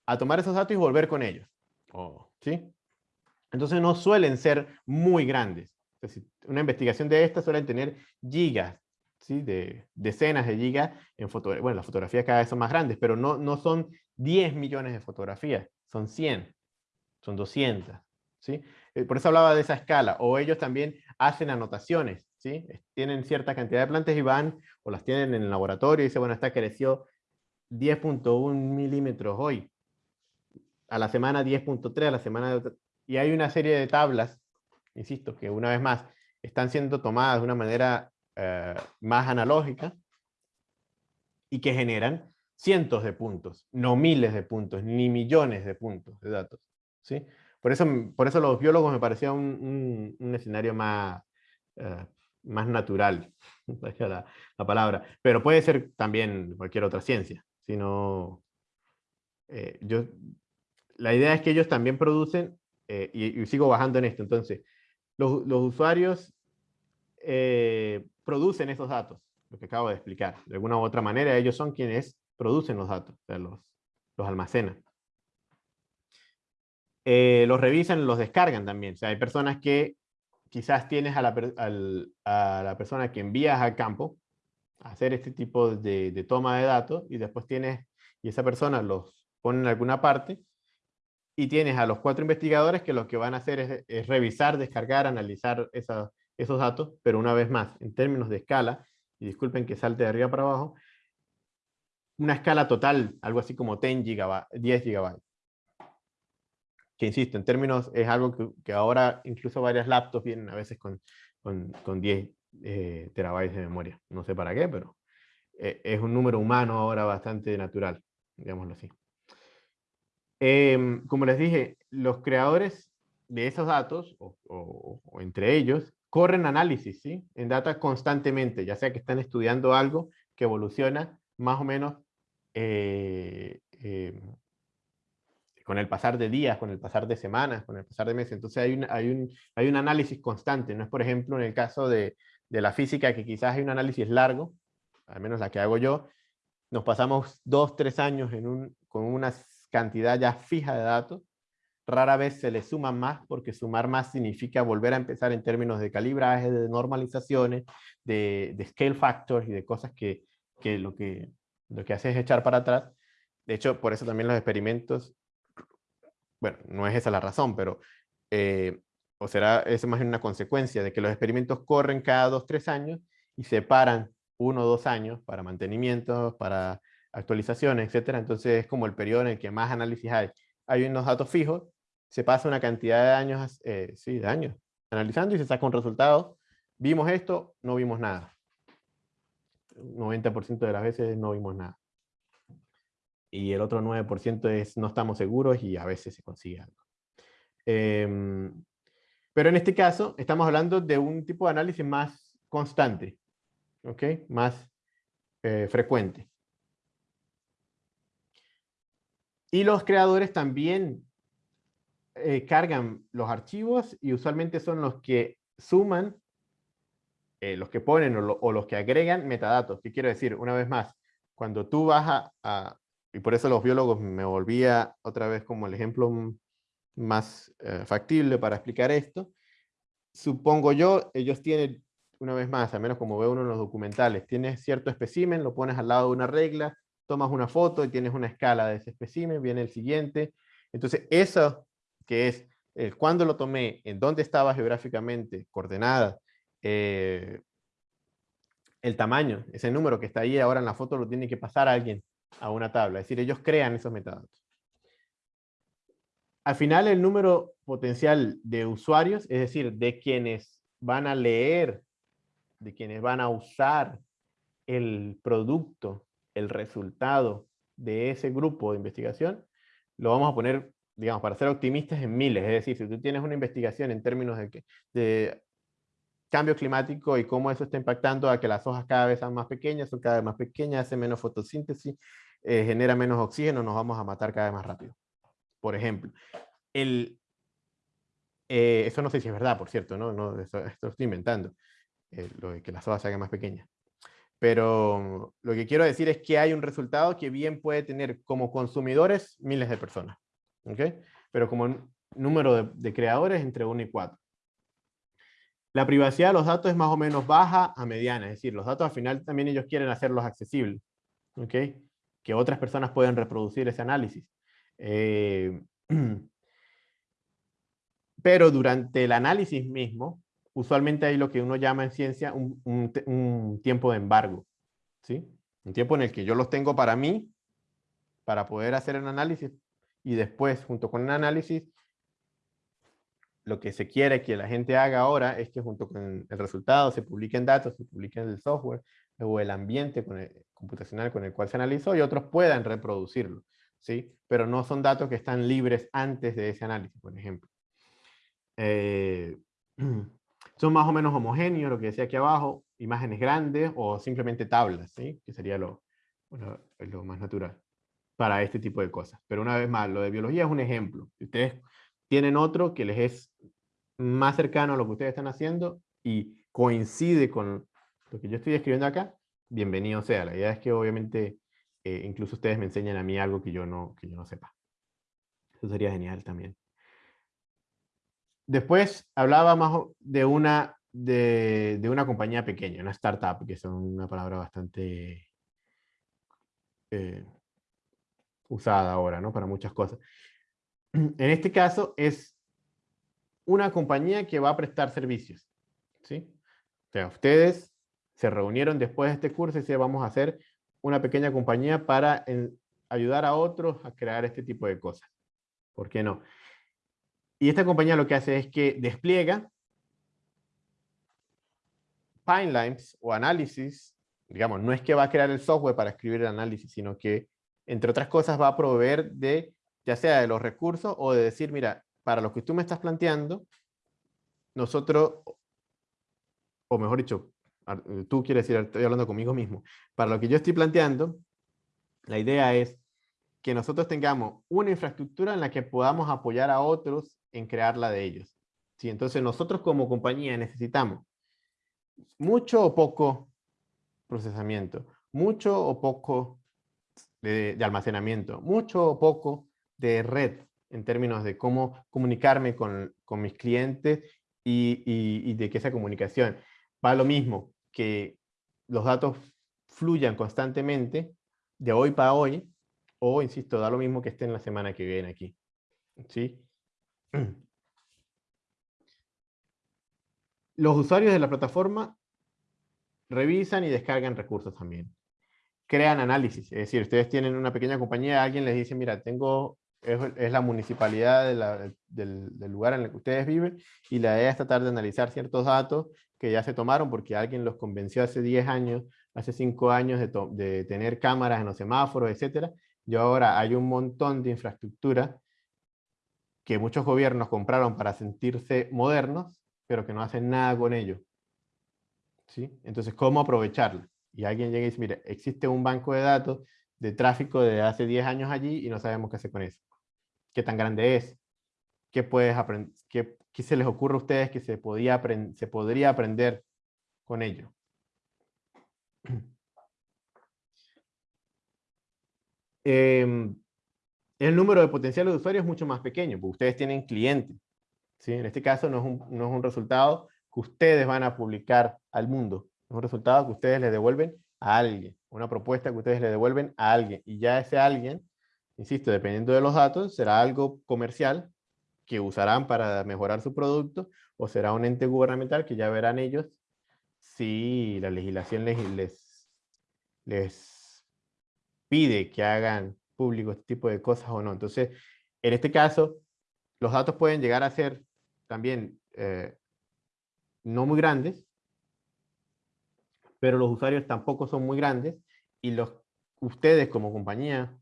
a tomar esos datos y volver con ellos. ¿sí? Entonces no suelen ser muy grandes. una investigación de esta suelen tener gigas, ¿sí? de decenas de gigas en fotografía. Bueno, las fotografías cada vez son más grandes, pero no, no son 10 millones de fotografías, son 100, son 200. ¿sí? Eh, por eso hablaba de esa escala, o ellos también hacen anotaciones, ¿sí? Tienen cierta cantidad de plantas y van, o las tienen en el laboratorio y dicen, bueno, esta creció 10.1 milímetros hoy, a la semana 10.3, a la semana... Y hay una serie de tablas, insisto, que una vez más, están siendo tomadas de una manera eh, más analógica y que generan cientos de puntos, no miles de puntos, ni millones de puntos de datos. ¿sí? Por eso, por eso los biólogos me parecía un, escenario más, eh, más natural, *laughs* la, la, palabra. Pero puede ser también cualquier otra ciencia. Sino, eh, yo, la idea es que ellos también producen, eh, y, sigo bajando en esto, entonces, los, los usuarios producen esos datos, lo que acabo de explicar. De alguna u otra manera, ellos son quienes producen los datos, o sea, los, los almacenan. Eh, los revisan, los descargan también. O hay personas que quizás tienes a la, a la persona que envías al campo a hacer este tipo de, toma de datos y después tienes, y esa persona los pone en alguna parte y tienes a los cuatro investigadores que lo que van a hacer es, revisar, descargar, analizar esos datos, pero una vez más, en términos de escala, y disculpen que salte de arriba para abajo, una escala total, algo así como 10 gigabytes, 10 gigabytes que insisto, en términos es algo que, ahora incluso varias laptops vienen a veces con, con, 10 eh, terabytes de memoria. No sé para qué, pero eh, es un número humano ahora bastante natural, digámoslo así. Em, como les dije, los creadores de esos datos, o, entre ellos, corren análisis ¿sí? en data constantemente, ya sea que están estudiando algo que evoluciona más o menos eh, em, con el pasar de días, con el pasar de semanas, con el pasar de meses. Entonces hay un, hay un, hay un análisis constante. No es, por ejemplo, en el caso de, de la física, que quizás hay un análisis largo, al menos la que hago yo, nos pasamos dos, tres años en un, con una cantidad ya fija de datos, rara vez se le suma más, porque sumar más significa volver a empezar en términos de calibraje, de normalizaciones, de, de scale factors y de cosas que, que, lo que lo que hace es echar para atrás. De hecho, por eso también los experimentos bueno, no es esa la razón, pero, eh, o será, es más bien una consecuencia de que los experimentos corren cada dos, tres años y se paran uno o dos años para mantenimiento, para actualizaciones, etcétera. Entonces es como el periodo en el que más análisis hay. Hay unos datos fijos, se pasa una cantidad de años, eh, sí, de años, analizando y se saca un resultado. Vimos esto, no vimos nada. 90% de las veces no vimos nada y el otro 9% es no estamos seguros y a veces se consigue algo. Em, pero en este caso estamos hablando de un tipo de análisis más constante, ¿ok? Más eh, frecuente. Y los creadores también eh, cargan los archivos y usualmente son los que suman eh, los que ponen o, los que agregan metadatos. ¿Qué quiero decir? Una vez más, cuando tú vas a, y por eso los biólogos me volvía otra vez como el ejemplo más eh, factible para explicar esto, supongo yo, ellos tienen, una vez más, al menos como ve uno en los documentales, tienes cierto espécimen, lo pones al lado de una regla, tomas una foto y tienes una escala de ese espécimen, viene el siguiente. Entonces, eso que es el cuándo lo tomé, en dónde estaba geográficamente, coordenada, eh, el tamaño, ese número que está ahí ahora en la foto lo tiene que pasar alguien a una tabla. Es decir, ellos crean esos metadatos. Al final, el número potencial de usuarios, es decir, de quienes van a leer, de quienes van a usar el producto, el resultado de ese grupo de investigación, lo vamos a poner, digamos, para ser optimistas en miles. Es decir, si tú tienes una investigación en términos de, que, de cambio climático y cómo eso está impactando a que las hojas cada vez sean más pequeñas, son cada vez más pequeñas, hace menos fotosíntesis, eh, genera menos oxígeno, nos vamos a matar cada vez más rápido. Por ejemplo, el, eh, eso no sé si es verdad, por cierto, ¿no? no esto, estoy inventando, eh, lo de que las hojas se más pequeñas. Pero lo que quiero decir es que hay un resultado que bien puede tener como consumidores miles de personas, ¿ok? Pero como número de, creadores entre 1 y 4. La privacidad de los datos es más o menos baja a mediana, es decir, los datos al final también ellos quieren hacerlos accesibles, ¿ok? Que otras personas pueden reproducir ese análisis. Eh, *clears throat* pero durante el análisis mismo, usualmente hay lo que uno llama en ciencia un, un, tiempo de embargo, ¿sí? Un tiempo en el que yo los tengo para mí, para poder hacer el análisis, y después, junto con el análisis, lo que se quiere que la gente haga ahora es que junto con el resultado se publiquen datos, se publiquen el software o el ambiente computacional con el cual se analizó y otros puedan reproducirlo, ¿sí? Pero no son datos que están libres antes de ese análisis, por ejemplo. Eh, *clears throat* son más o menos homogéneos, lo que decía aquí abajo, imágenes grandes o simplemente tablas, ¿sí? Que sería lo, lo más natural para este tipo de cosas. Pero una vez más, lo de biología es un ejemplo. Ustedes tienen otro que les es más cercano a lo que ustedes están haciendo y coincide con lo que yo estoy escribiendo acá, bienvenido sea. La idea es que obviamente eh, incluso ustedes me enseñan a mí algo que yo, no, que yo no sepa. Eso sería genial también. Después hablaba más de una, de, de una compañía pequeña, una startup, que es una palabra bastante eh, usada ahora, ¿no? Para muchas cosas. En este caso es una compañía que va a prestar servicios. ¿sí? O sea, ustedes se reunieron después de este curso y se vamos a hacer una pequeña compañía para ayudar a otros a crear este tipo de cosas. ¿Por qué no? Y esta compañía lo que hace es que despliega pipelines o análisis, digamos, no es que va a crear el software para escribir el análisis, sino que, entre otras cosas, va a proveer de ya sea de los recursos o de decir, mira, para lo que tú me estás planteando, nosotros, o mejor dicho, tú quieres decir, estoy hablando conmigo mismo, para lo que yo estoy planteando, la idea es que nosotros tengamos una infraestructura en la que podamos apoyar a otros en crearla de ellos. ¿Sí? Entonces nosotros como compañía necesitamos mucho o poco procesamiento, mucho o poco de almacenamiento, mucho o poco de red en términos de cómo comunicarme con, mis clientes y, de que esa comunicación va lo mismo, que los datos fluyan constantemente de hoy para hoy, o, insisto, da lo mismo que estén la semana que viene aquí. ¿Sí? *clears throat* Los usuarios de la plataforma revisan y descargan recursos también. Crean análisis, es decir, ustedes tienen una pequeña compañía, alguien les dice, mira, tengo es, la municipalidad del, lugar en el que ustedes viven y la idea es tratar de analizar ciertos datos que ya se tomaron porque alguien los convenció hace 10 años, hace 5 años de, tener cámaras en los semáforos, etc. Y ahora hay un montón de infraestructura que muchos gobiernos compraron para sentirse modernos, pero que no hacen nada con ello. ¿Sí? Entonces, ¿cómo aprovecharlo? Y alguien llega y dice, mire, existe un banco de datos de tráfico de hace 10 años allí y no sabemos qué hacer con eso qué tan grande es, qué, puedes aprender, qué, se les ocurre a ustedes que se, podría aprender con ello. *clears throat* Em, el número de potenciales usuarios es mucho más pequeño, porque ustedes tienen clientes. ¿sí? En este caso no es, un, no es un resultado que ustedes van a publicar al mundo, es un resultado que ustedes le devuelven a alguien, una propuesta que ustedes le devuelven a alguien, y ya ese alguien, insisto, dependiendo de los datos, será algo comercial que usarán para mejorar su producto, o será un ente gubernamental que ya verán ellos si la legislación les, les, les pide que hagan público este tipo de cosas o no. Entonces, en este caso, los datos pueden llegar a ser también eh, no muy grandes, pero los usuarios tampoco son muy grandes y los ustedes como compañía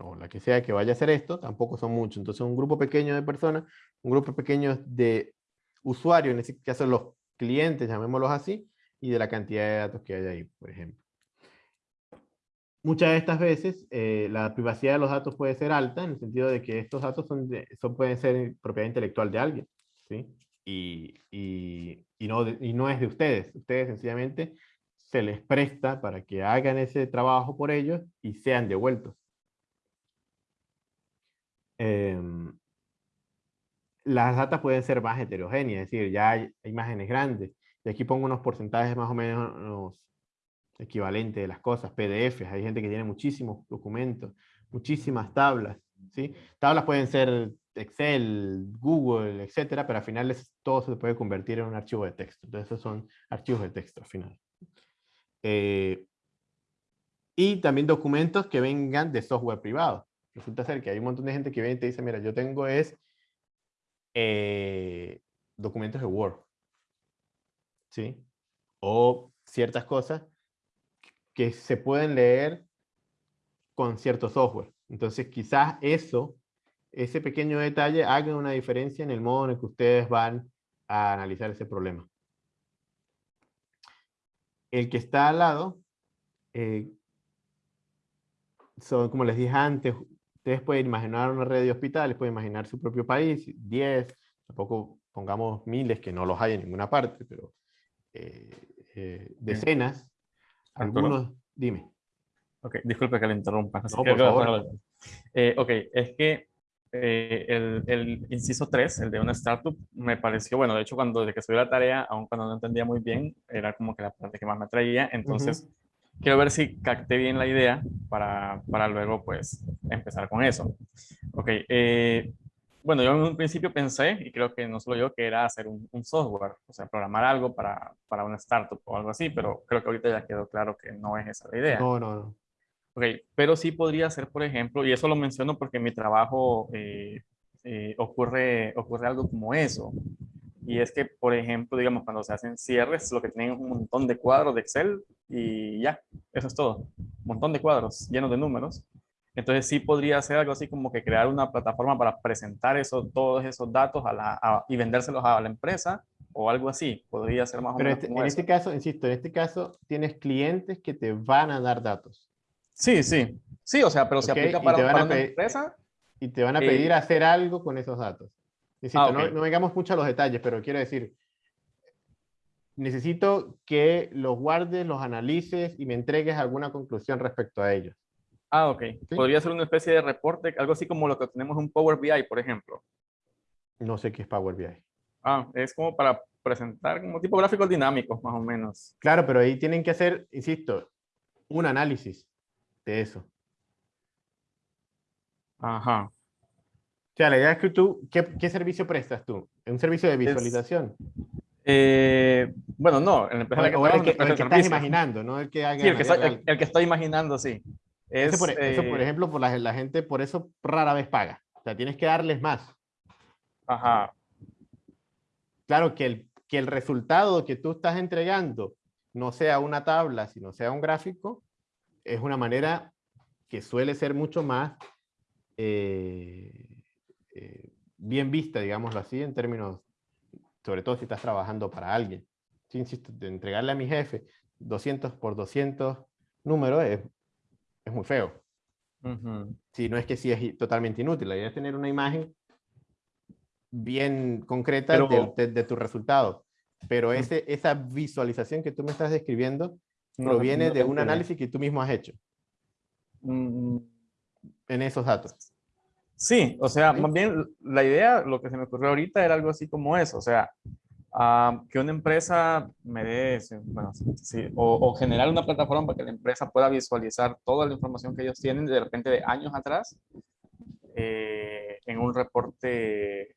o la que sea que vaya a hacer esto, tampoco son muchos. Entonces un grupo pequeño de personas, un grupo pequeño de usuarios, en este caso los clientes, llamémoslos así, y de la cantidad de datos que hay ahí, por ejemplo. Muchas de estas veces eh, la privacidad de los datos puede ser alta en el sentido de que estos datos son, son pueden ser propiedad intelectual de alguien, ¿sí? Y, y, y, no, y no es de ustedes. Ustedes sencillamente se les presta para que hagan ese trabajo por ellos y sean devueltos. Em, las datas pueden ser más heterogéneas, es decir, ya hay imágenes grandes. Y aquí pongo unos porcentajes más o menos equivalentes de las cosas, PDFs. Hay gente que tiene muchísimos documentos, muchísimas tablas. ¿sí? Tablas pueden ser Excel, Google, etcétera, pero al final todo se puede convertir en un archivo de texto. Entonces, esos son archivos de texto al final. Eh, y también documentos que vengan de software privado. Resulta ser que hay un montón de gente que viene y te dice, mira, yo tengo es eh, documentos de Word. ¿Sí? O ciertas cosas que se pueden leer con cierto software. Entonces quizás eso, ese pequeño detalle haga una diferencia en el modo en el que ustedes van a analizar ese problema. El que está al lado, eh, son, como les dije antes, ustedes pueden imaginar una red de hospitales, pueden imaginar su propio país, 10, tampoco pongamos miles, que no los hay en ninguna parte, pero eh, eh, decenas, algunos, dime. Ok, disculpe que le interrumpa. No, *laughs* por favor. Eh, ok, es que el, el, inciso 3, el de una startup, me pareció, bueno, de hecho cuando desde que subí la tarea, aun cuando no entendía muy bien, era como que la parte que más me atraía, entonces quiero ver si capté bien la idea para, para luego pues empezar con eso. Ok, eh, bueno, yo en un principio pensé, y creo que no solo yo, que era hacer un, un, software, o sea, programar algo para, para una startup o algo así, pero creo que ahorita ya quedó claro que no es esa la idea. No, no, no. Ok, pero sí podría ser, por ejemplo, y eso lo menciono porque en mi trabajo eh, eh, ocurre, ocurre algo como eso. Y es que, por ejemplo, digamos, cuando se hacen cierres, lo que tienen es un montón de cuadros de Excel y ya, eso es todo. Un montón de cuadros llenos de números. Entonces sí podría ser algo así como que crear una plataforma para presentar eso, todos esos datos a la, y vendérselos a la empresa o algo así. Podría ser más o menos este, En este caso, insisto, en este caso tienes clientes que te van a dar datos. Sí, sí. Sí, o sea, pero se aplica para, una empresa. Y te van a pedir eh, hacer algo con esos datos. Ah, no, no vengamos mucho a los detalles, pero quiero decir, necesito que los guardes, los analices y me entregues alguna conclusión respecto a ellos. Ah, ok. Podría ser una especie de reporte, algo así como lo que tenemos en Power BI, por ejemplo. No sé qué es Power BI. Ah, es como para presentar como tipo gráficos dinámicos, más o menos. Claro, pero ahí tienen que hacer, insisto, un análisis de eso. Ajá. O sea, la idea es que tú, ¿qué, servicio prestas tú? ¿Un servicio de visualización? Eh, bueno, no. En el, que, el que, estás imaginando, ¿no? El que, haga sí, el que, estoy imaginando, sí. eso, por, eso, por, eh, ejemplo, por la, la, gente, por eso rara vez paga. O sea, tienes que darles más. Ajá. Claro, que el, que el resultado que tú estás entregando no sea una tabla, sino sea un gráfico, es una manera que suele ser mucho más eh, eh, bien vista, digámoslo así, en términos, sobre todo si estás trabajando para alguien. Sí, insisto, de entregarle a mi jefe 200 por 200 números es, es muy feo. Si no es que sí es totalmente inútil, la idea es tener una imagen bien concreta de, de, tu resultado. pero ese, esa visualización que tú me estás describiendo proviene de un análisis que tú mismo has hecho. Mm. En esos datos. Sí, o sea, más bien la idea, lo que se me ocurrió ahorita era algo así como eso, o sea, que una empresa me dé, bueno, sí, o, generar una plataforma para que la empresa pueda visualizar toda la información que ellos tienen de repente de años atrás eh, en un reporte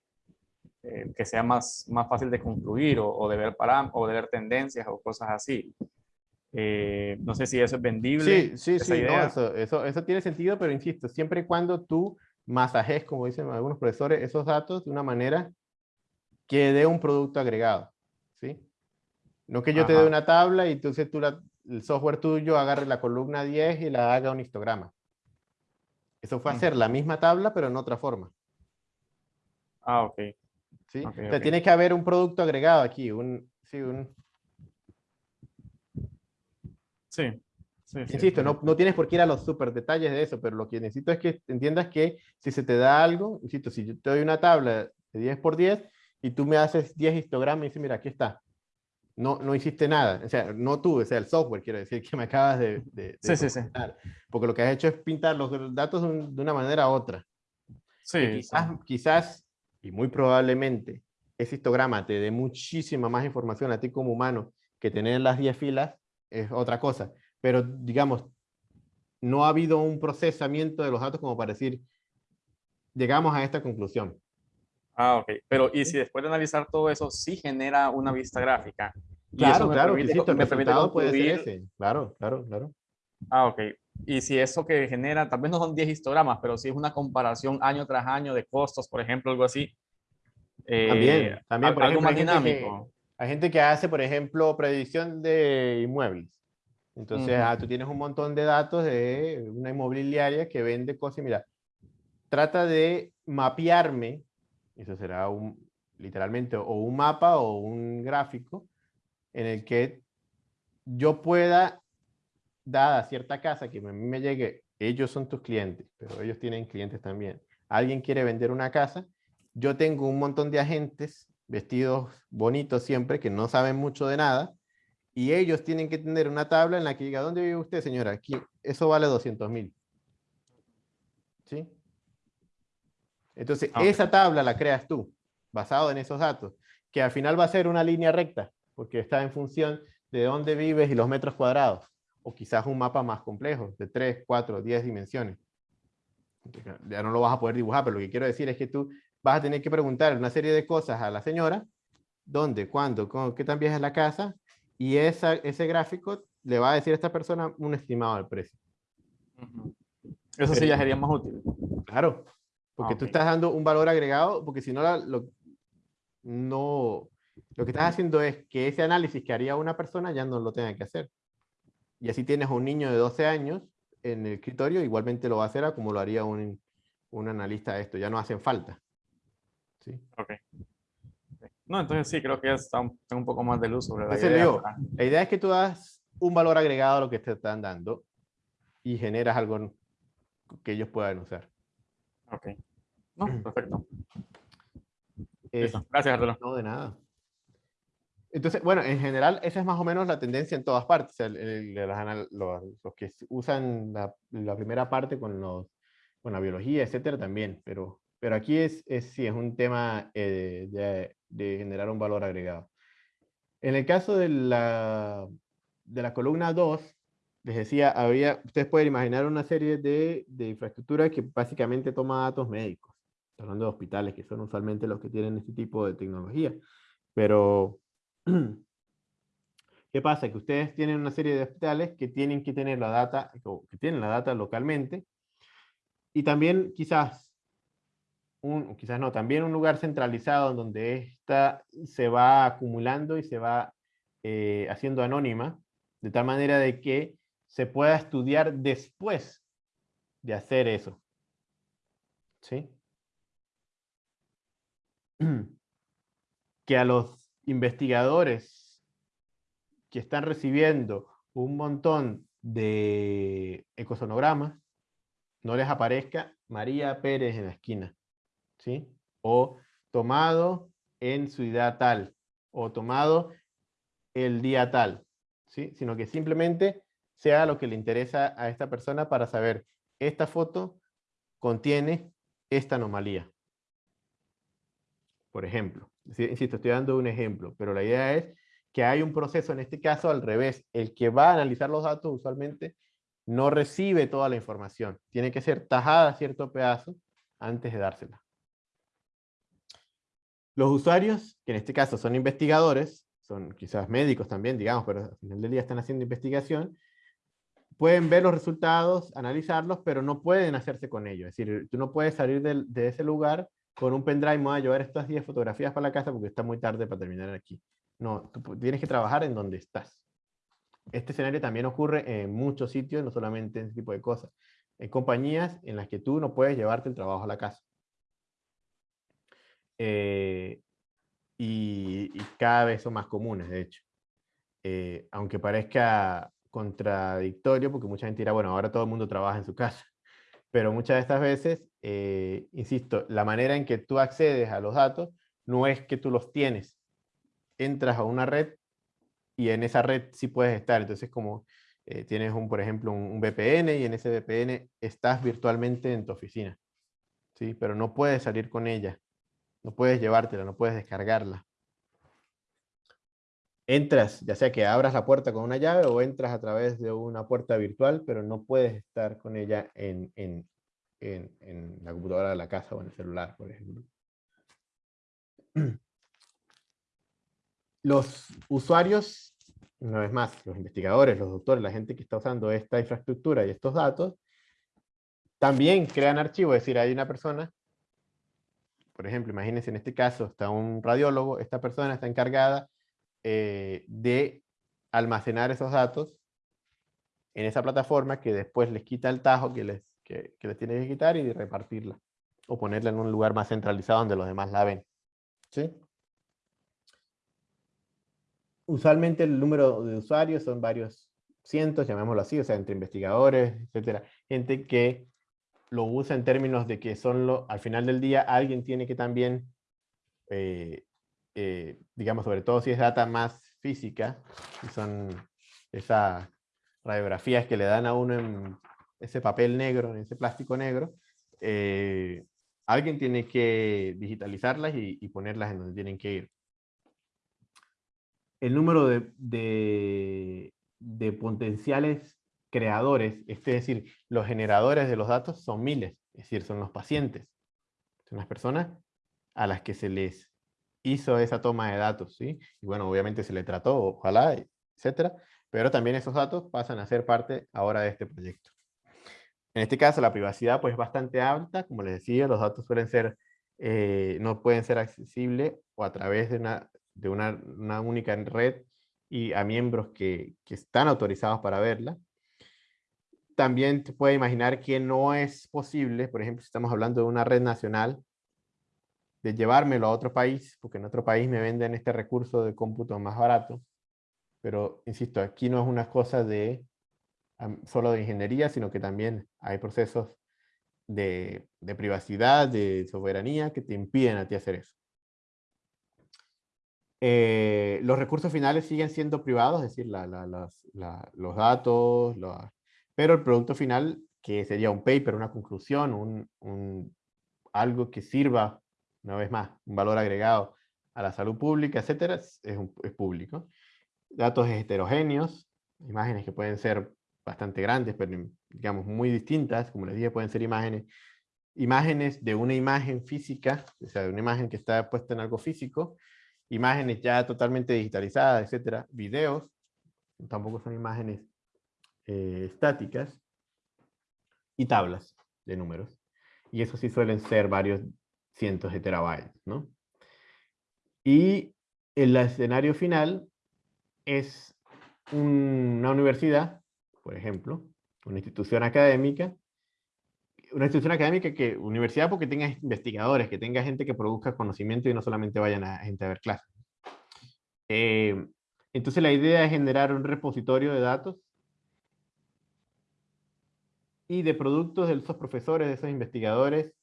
eh, que sea más, más fácil de concluir o, de ver para, o de ver tendencias o cosas así. Eh, no sé si eso es vendible. Sí, sí, sí, eso, eso, eso, tiene sentido, pero insisto, siempre y cuando tú masajes, como dicen algunos profesores, esos datos de una manera que dé un producto agregado, ¿sí? No que yo te dé una tabla y entonces tú el software tuyo agarre la columna 10 y la haga un histograma. Eso fue hacer la misma tabla, pero en otra forma. Ah, ok. ¿Sí? o sea, tiene que haber un producto agregado aquí, un, sí, un... Sí. Insisto, no, no, tienes por qué ir a los super detalles de eso, pero lo que necesito es que entiendas que si se te da algo, insisto, si yo te doy una tabla de 10 por 10 y tú me haces 10 histogramas y dices, mira, aquí está. No, no hiciste nada, o sea, no tú, o sea, el software, quiero decir, que me acabas de, de, sí, sí, sí. Porque lo que has hecho es pintar los datos de una manera u otra. Sí. quizás, quizás, y muy probablemente, ese histograma te dé muchísima más información a ti como humano que tener las 10 filas, es otra cosa pero digamos, no ha habido un procesamiento de los datos como para decir, llegamos a esta conclusión. Ah, ok. Pero, ¿y si después de analizar todo eso, sí genera una vista gráfica? Claro, claro, me permite puede ser ese. Claro, claro, claro. Ah, ok. Y si eso que genera, tal vez no son 10 histogramas, pero si es una comparación año tras año de costos, por ejemplo, algo así. Eh, también, también por algo más dinámico. hay gente que hace, por ejemplo, predicción de inmuebles. Entonces, ah, tú tienes un montón de datos de una inmobiliaria que vende cosas y mira, trata de mapearme, eso será un, literalmente o un mapa o un gráfico en el que yo pueda, dada cierta casa que a mí me llegue, ellos son tus clientes, pero ellos tienen clientes también. Alguien quiere vender una casa, yo tengo un montón de agentes vestidos bonitos siempre que no saben mucho de nada, y ellos tienen que tener una tabla en la que diga, ¿dónde vive usted, señora? Aquí, eso vale 200 mil. ¿Sí? Entonces, ah, esa tabla la creas tú, basado en esos datos, que al final va a ser una línea recta, porque está en función de dónde vives y los metros cuadrados, o quizás un mapa más complejo, de 3, 4, 10 dimensiones. Ya no lo vas a poder dibujar, pero lo que quiero decir es que tú vas a tener que preguntar una serie de cosas a la señora, dónde, cuándo, qué tan vieja es la casa, y esa, ese gráfico le va a decir a esta persona un estimado del precio. Eso sí ya sería más útil. Claro, porque tú estás dando un valor agregado, porque si no, lo, no, lo que estás haciendo es que ese análisis que haría una persona ya no lo tenga que hacer. Y así tienes un niño de 12 años en el escritorio, igualmente lo va a hacer como lo haría un, un analista de esto, ya no hacen falta. ¿Sí? Ok. No, entonces sí, creo que ya está un, un poco más de luz sobre la idea. la idea es que tú das un valor agregado a lo que te están dando y generas algo que ellos puedan usar. Ok. No, *clears throat* perfecto. Gracias, Arturo. No, de nada. Entonces, bueno, en general, esa es más o menos la tendencia en todas partes. los, que usan la, la, primera parte con, los, con la biología, etcétera, también. Pero, pero aquí es, es, sí, es un tema eh, de, de generar un valor agregado. En el caso de la, de la columna 2, les decía, había, ustedes pueden imaginar una serie de, de infraestructuras que básicamente toma datos médicos, hablando de hospitales, que son usualmente los que tienen este tipo de tecnología. Pero, *clears throat* ¿qué pasa? Que ustedes tienen una serie de hospitales que tienen que tener la data, que tienen la data localmente, y también quizás quizás no, también un lugar centralizado donde esta se va acumulando y se va eh, haciendo anónima, de tal manera de que se pueda estudiar después de hacer eso. ¿Sí? *clears throat* Que a los investigadores que están recibiendo un montón de ecosonogramas, no les aparezca María Pérez en la esquina. ¿Sí? O tomado en ciudad tal, o tomado el día tal, ¿sí? sino que simplemente sea lo que le interesa a esta persona para saber, esta foto contiene esta anomalía. Por ejemplo, insisto, estoy dando un ejemplo, pero la idea es que hay un proceso, en este caso al revés, el que va a analizar los datos usualmente no recibe toda la información, tiene que ser tajada cierto pedazo antes de dársela. Los usuarios, que en este caso son investigadores, son quizás médicos también, digamos, pero al final del día están haciendo investigación, pueden ver los resultados, analizarlos, pero no pueden hacerse con ellos. Es decir, tú no puedes salir de, ese lugar con un pendrive, me voy a llevar estas 10 fotografías para la casa porque está muy tarde para terminar aquí. No, tú tienes que trabajar en donde estás. Este escenario también ocurre en muchos sitios, no solamente en ese tipo de cosas. Hay compañías en las que tú no puedes llevarte el trabajo a la casa. Eh, y, cada vez son más comunes, de hecho. Eh, aunque parezca contradictorio, porque mucha gente dirá, bueno, ahora todo el mundo trabaja en su casa. *laughs* Pero muchas de estas veces, eh, insisto, la manera en que tú accedes a los datos no es que tú los tienes. Entras a una red y en esa red sí puedes estar. Entonces, como eh, tienes, un, por ejemplo, un, VPN y en ese VPN estás virtualmente en tu oficina. ¿sí? Pero no puedes salir con ella. No puedes llevártela, no puedes descargarla entras, ya sea que abras la puerta con una llave o entras a través de una puerta virtual, pero no puedes estar con ella en, en, en, la computadora de la casa o en el celular, por ejemplo. *clears throat* Los usuarios, una vez más, los investigadores, los doctores, la gente que está usando esta infraestructura y estos datos, también crean archivos, es decir, hay una persona, por ejemplo, imagínense en este caso, está un radiólogo, esta persona está encargada eh, de almacenar esos datos en esa plataforma que después les quita el tajo que les, que, les tiene que quitar y repartirla. O ponerla en un lugar más centralizado donde los demás la ven. ¿Sí? Usualmente el número de usuarios son varios cientos, llamémoslo así, o sea, entre investigadores, etcétera. Gente que lo usa en términos de que son lo, al final del día alguien tiene que también eh, eh, digamos, sobre todo si es data más física, y son esas radiografías que le dan a uno en ese papel negro, en ese plástico negro, eh, alguien tiene que digitalizarlas y, ponerlas en donde tienen que ir. El número de, de potenciales creadores, es decir, los generadores de los datos son miles, es decir, son los pacientes, son las personas a las que se les hizo esa toma de datos, ¿sí? Y bueno, obviamente se le trató, ojalá, etcétera, pero también esos datos pasan a ser parte ahora de este proyecto. En este caso, la privacidad pues es bastante alta, como les decía, los datos suelen ser, eh, no pueden ser accesibles o a través de una, de una, única red y a miembros que, que están autorizados para verla. También te puede imaginar que no es posible, por ejemplo, si estamos hablando de una red nacional, de llevármelo a otro país, porque en otro país me venden este recurso de cómputo más barato. Pero, insisto, aquí no es una cosa de solo de ingeniería, sino que también hay procesos de, privacidad, de soberanía, que te impiden a ti hacer eso. Eh, los recursos finales siguen siendo privados, es decir, los datos, pero el producto final, que sería un paper, una conclusión, un, un, algo que sirva una vez más, un valor agregado a la salud pública, etcétera, es, público. Datos heterogéneos, imágenes que pueden ser bastante grandes, pero digamos muy distintas, como les dije, pueden ser imágenes, imágenes de una imagen física, o sea, de una imagen que está puesta en algo físico, imágenes ya totalmente digitalizadas, etcétera, videos, tampoco son imágenes eh, estáticas, y tablas de números. Y eso sí suelen ser varios cientos de terabytes, ¿no? Y el escenario final es una universidad, por ejemplo, una institución académica, una institución académica que, universidad porque tenga investigadores, que tenga gente que produzca conocimiento y no solamente vayan a gente a ver clases. Eh, entonces la idea es generar un repositorio de datos y de productos de esos profesores, de esos investigadores,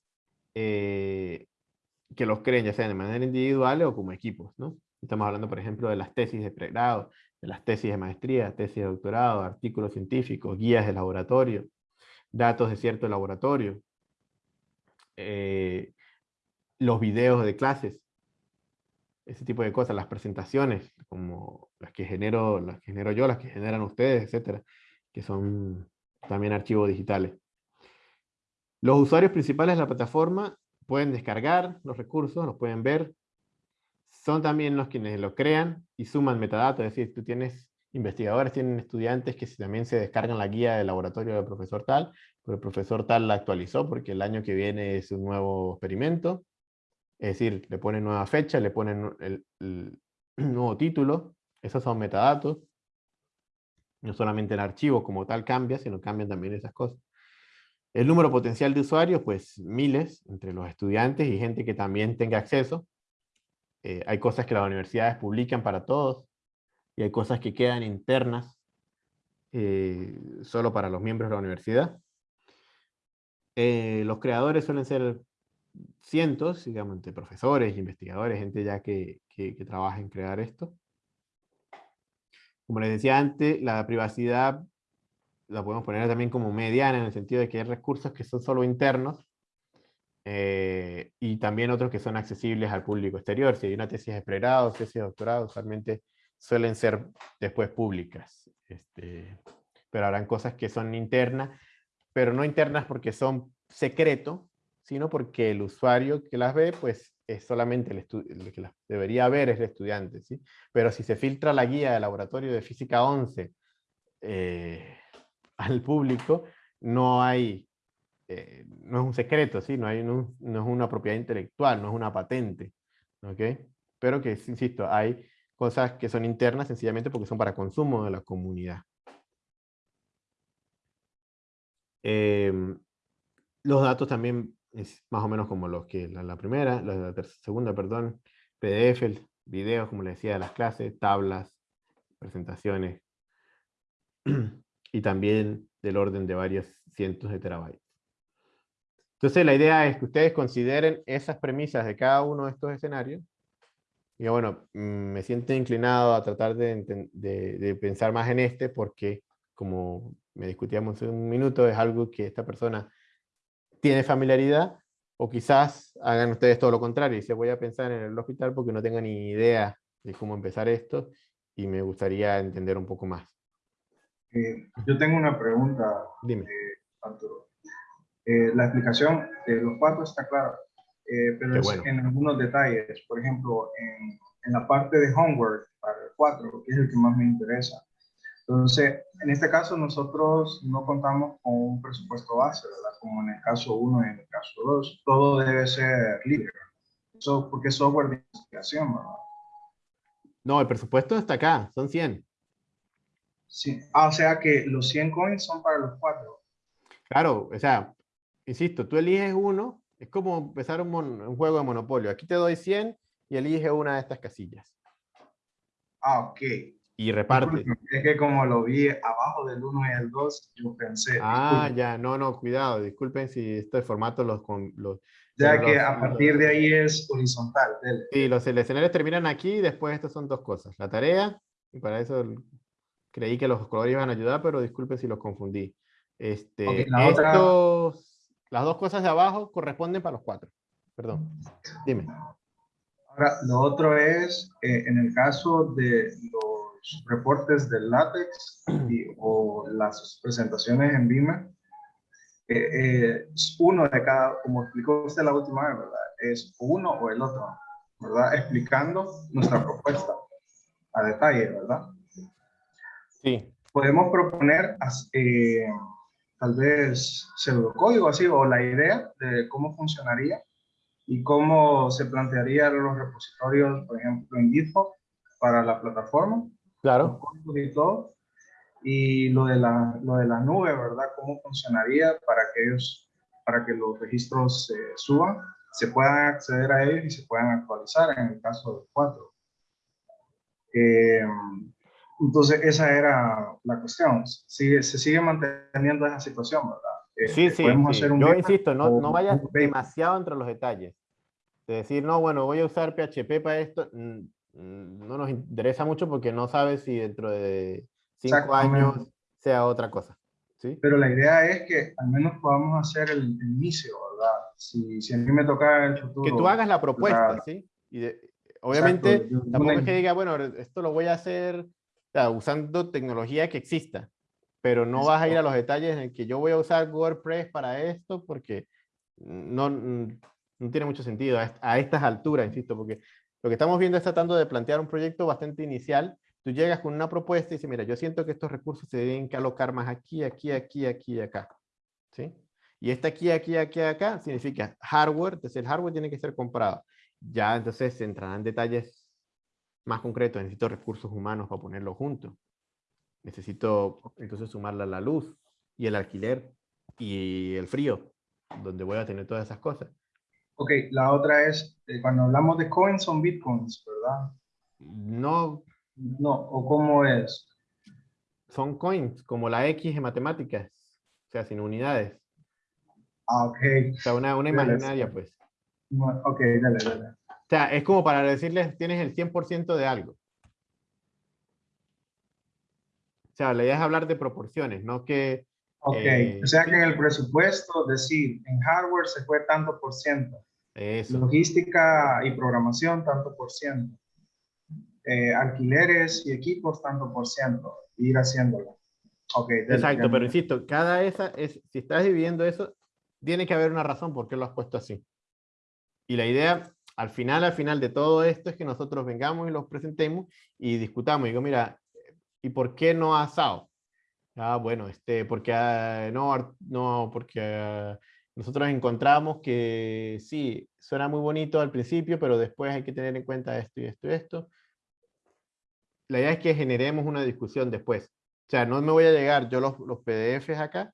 eh, que los creen, ya sea de manera individual o como equipos, ¿no? Estamos hablando, por ejemplo, de las tesis de pregrado, de las tesis de maestría, tesis de doctorado, artículos científicos, guías de laboratorio, datos de cierto laboratorio, eh, los videos de clases, ese tipo de cosas, las presentaciones, como las que genero, las que genero yo, las que generan ustedes, etcétera, que son también archivos digitales. Los usuarios principales de la plataforma pueden descargar los recursos, los pueden ver. Son también los quienes lo crean y suman metadatos, es decir, tú tienes investigadores, tienen estudiantes que también se descargan la guía del laboratorio del profesor tal, pero el profesor tal la actualizó porque el año que viene es un nuevo experimento. Es decir, le ponen nueva fecha, le ponen el, el *clears throat* nuevo título, esos son metadatos. No solamente el archivo como tal cambia, sino cambian también esas cosas. El número potencial de usuarios, pues miles, entre los estudiantes y gente que también tenga acceso. Eh, hay cosas que las universidades publican para todos, y hay cosas que quedan internas eh, solo para los miembros de la universidad. Eh, los creadores suelen ser cientos, digamos, entre profesores, investigadores, gente ya que, que, que trabaja en crear esto. Como les decía antes, la privacidad la podemos poner también como mediana en el sentido de que hay recursos que son solo internos eh, y también otros que son accesibles al público exterior. Si hay una tesis de pregrado, tesis de doctorado, usualmente suelen ser después públicas. Este, pero habrán cosas que son internas, pero no internas porque son secreto, sino porque el usuario que las ve, pues es solamente el, el que debería ver es el estudiante, ¿sí? Pero si se filtra la guía del laboratorio de física 11 eh, *laughs* al público, no hay, eh, no es un secreto, ¿sí? no, hay no, no es una propiedad intelectual, no es una patente, ¿ok? Pero que, insisto, hay cosas que son internas sencillamente porque son para consumo de la comunidad. Eh, los datos también es más o menos como los que la, primera, la, la segunda, perdón, PDF, videos, como les decía, de las clases, tablas, presentaciones, *clears throat* y también del orden de varios cientos de terabytes. Entonces la idea es que ustedes consideren esas premisas de cada uno de estos escenarios y bueno, mm, me siento inclinado a tratar de, de, pensar más en este porque, como me discutíamos en un minuto, es algo que esta persona tiene familiaridad, o quizás hagan ustedes todo lo contrario, y se voy a pensar en el hospital porque no tengo ni idea de cómo empezar esto, y me gustaría entender un poco más. Eh, yo tengo una pregunta, Dime. Eh, Arturo. Eh, la explicación de los cuatro está clara, eh, pero es bueno. en algunos detalles. Por ejemplo, en, en, la parte de homework para el 4, que es el que más me interesa. Entonces, en este caso nosotros no contamos con un presupuesto base, ¿verdad? Como en el caso 1 y en el caso 2. Todo debe ser libre. Eso porque es software de investigación, ¿verdad? No, el presupuesto está acá, son 100. Sí. Ah, o sea que los 100 coins son para los cuatro. Claro, o sea, insisto, tú eliges uno, es como empezar un, un, juego de monopolio. Aquí te doy 100 y elige una de estas casillas. Ah, ok. Y reparte. Es que como lo vi abajo del 1 y el 2, yo pensé. Ah, disculpen. ya, no, no, cuidado, disculpen si este formato los... Con, los ya que los, a partir los, de ahí es horizontal. Dele. Sí, los escenarios terminan aquí y después estos son dos cosas. La tarea, y para eso creí que los colores iban a ayudar, pero disculpe si los confundí. Este, okay, la estos, otra... Las dos cosas de abajo corresponden para los cuatro. Perdón, dime. Ahora, lo otro es, eh, en el caso de los reportes del látex y, o las presentaciones en Beamer, eh, eh, uno de cada, como explicó usted la última vez, ¿verdad? Es uno o el otro, ¿verdad? Explicando nuestra propuesta a detalle, ¿verdad? Sí. Podemos proponer eh, tal vez pseudocódigo así o la idea de cómo funcionaría y cómo se plantearían los repositorios, por ejemplo, en GitHub para la plataforma. Claro. Y todo. Y lo de, la, lo de la nube, ¿verdad? ¿Cómo funcionaría para que ellos, para que los registros se suban, se puedan acceder a ellos y se puedan actualizar en el caso 4? Eh, entonces, esa era la cuestión. Sigue, se sigue manteniendo esa situación, ¿verdad? Sí, sí, sí. yo insisto, no, no vayas demasiado entre los detalles. De decir, no, bueno, voy a usar PHP para esto. Mm, mm, no nos interesa mucho porque no sabes si dentro de cinco años sea otra cosa. ¿sí? Pero la idea es que al menos podamos hacer el, inicio, ¿verdad? Si, si, a mí me toca el futuro. Que tú hagas la propuesta, ¿sí? Y obviamente, tampoco es que diga, bueno, esto lo voy a hacer usando tecnología que exista, pero no vas a ir a los detalles en que yo voy a usar WordPress para esto porque no, no tiene mucho sentido a, estas alturas, insisto, porque lo que estamos viendo es tratando de plantear un proyecto bastante inicial. Tú llegas con una propuesta y dices, mira, yo siento que estos recursos se deben que alocar más aquí, aquí, aquí, aquí y acá. ¿Sí? Y este aquí, aquí, aquí, acá significa hardware, entonces el hardware tiene que ser comprado. Ya entonces se entrarán detalles más concretos, necesito recursos humanos para ponerlo junto. Necesito entonces sumarle a la luz y el alquiler y el frío, donde voy a tener todas esas cosas. Ok, la otra es, eh, cuando hablamos de coins son bitcoins, ¿verdad? No. No, ¿o cómo es? Son coins, como la X en matemáticas, o sea, sin unidades. Ah, ok. O sea, una, una imaginaria, pues. Ok, dale, dale. O sea, es como para decirles, tienes el 100% de algo. O sea, la idea es hablar de proporciones, no que Ok, eh, o sea que en el presupuesto, decir, en hardware se fue tanto por ciento. Eso. Logística y programación, tanto por ciento. Eh, alquileres y equipos, tanto por ciento. Ir haciéndolo. Okay, Exacto, pero insisto, cada esa, es, si estás dividiendo eso, tiene que haber una razón por qué lo has puesto así. Y la idea, al final, al final de todo esto, es que nosotros vengamos y los presentemos y discutamos. Y digo, mira, ¿y por qué no asado? Ah, bueno, este, porque ah, no, no, porque nosotros encontramos que sí, suena muy bonito al principio, pero después hay que tener en cuenta esto y esto y esto. La idea es que generemos una discusión después. O sea, no me voy a llegar yo los, los PDFs acá.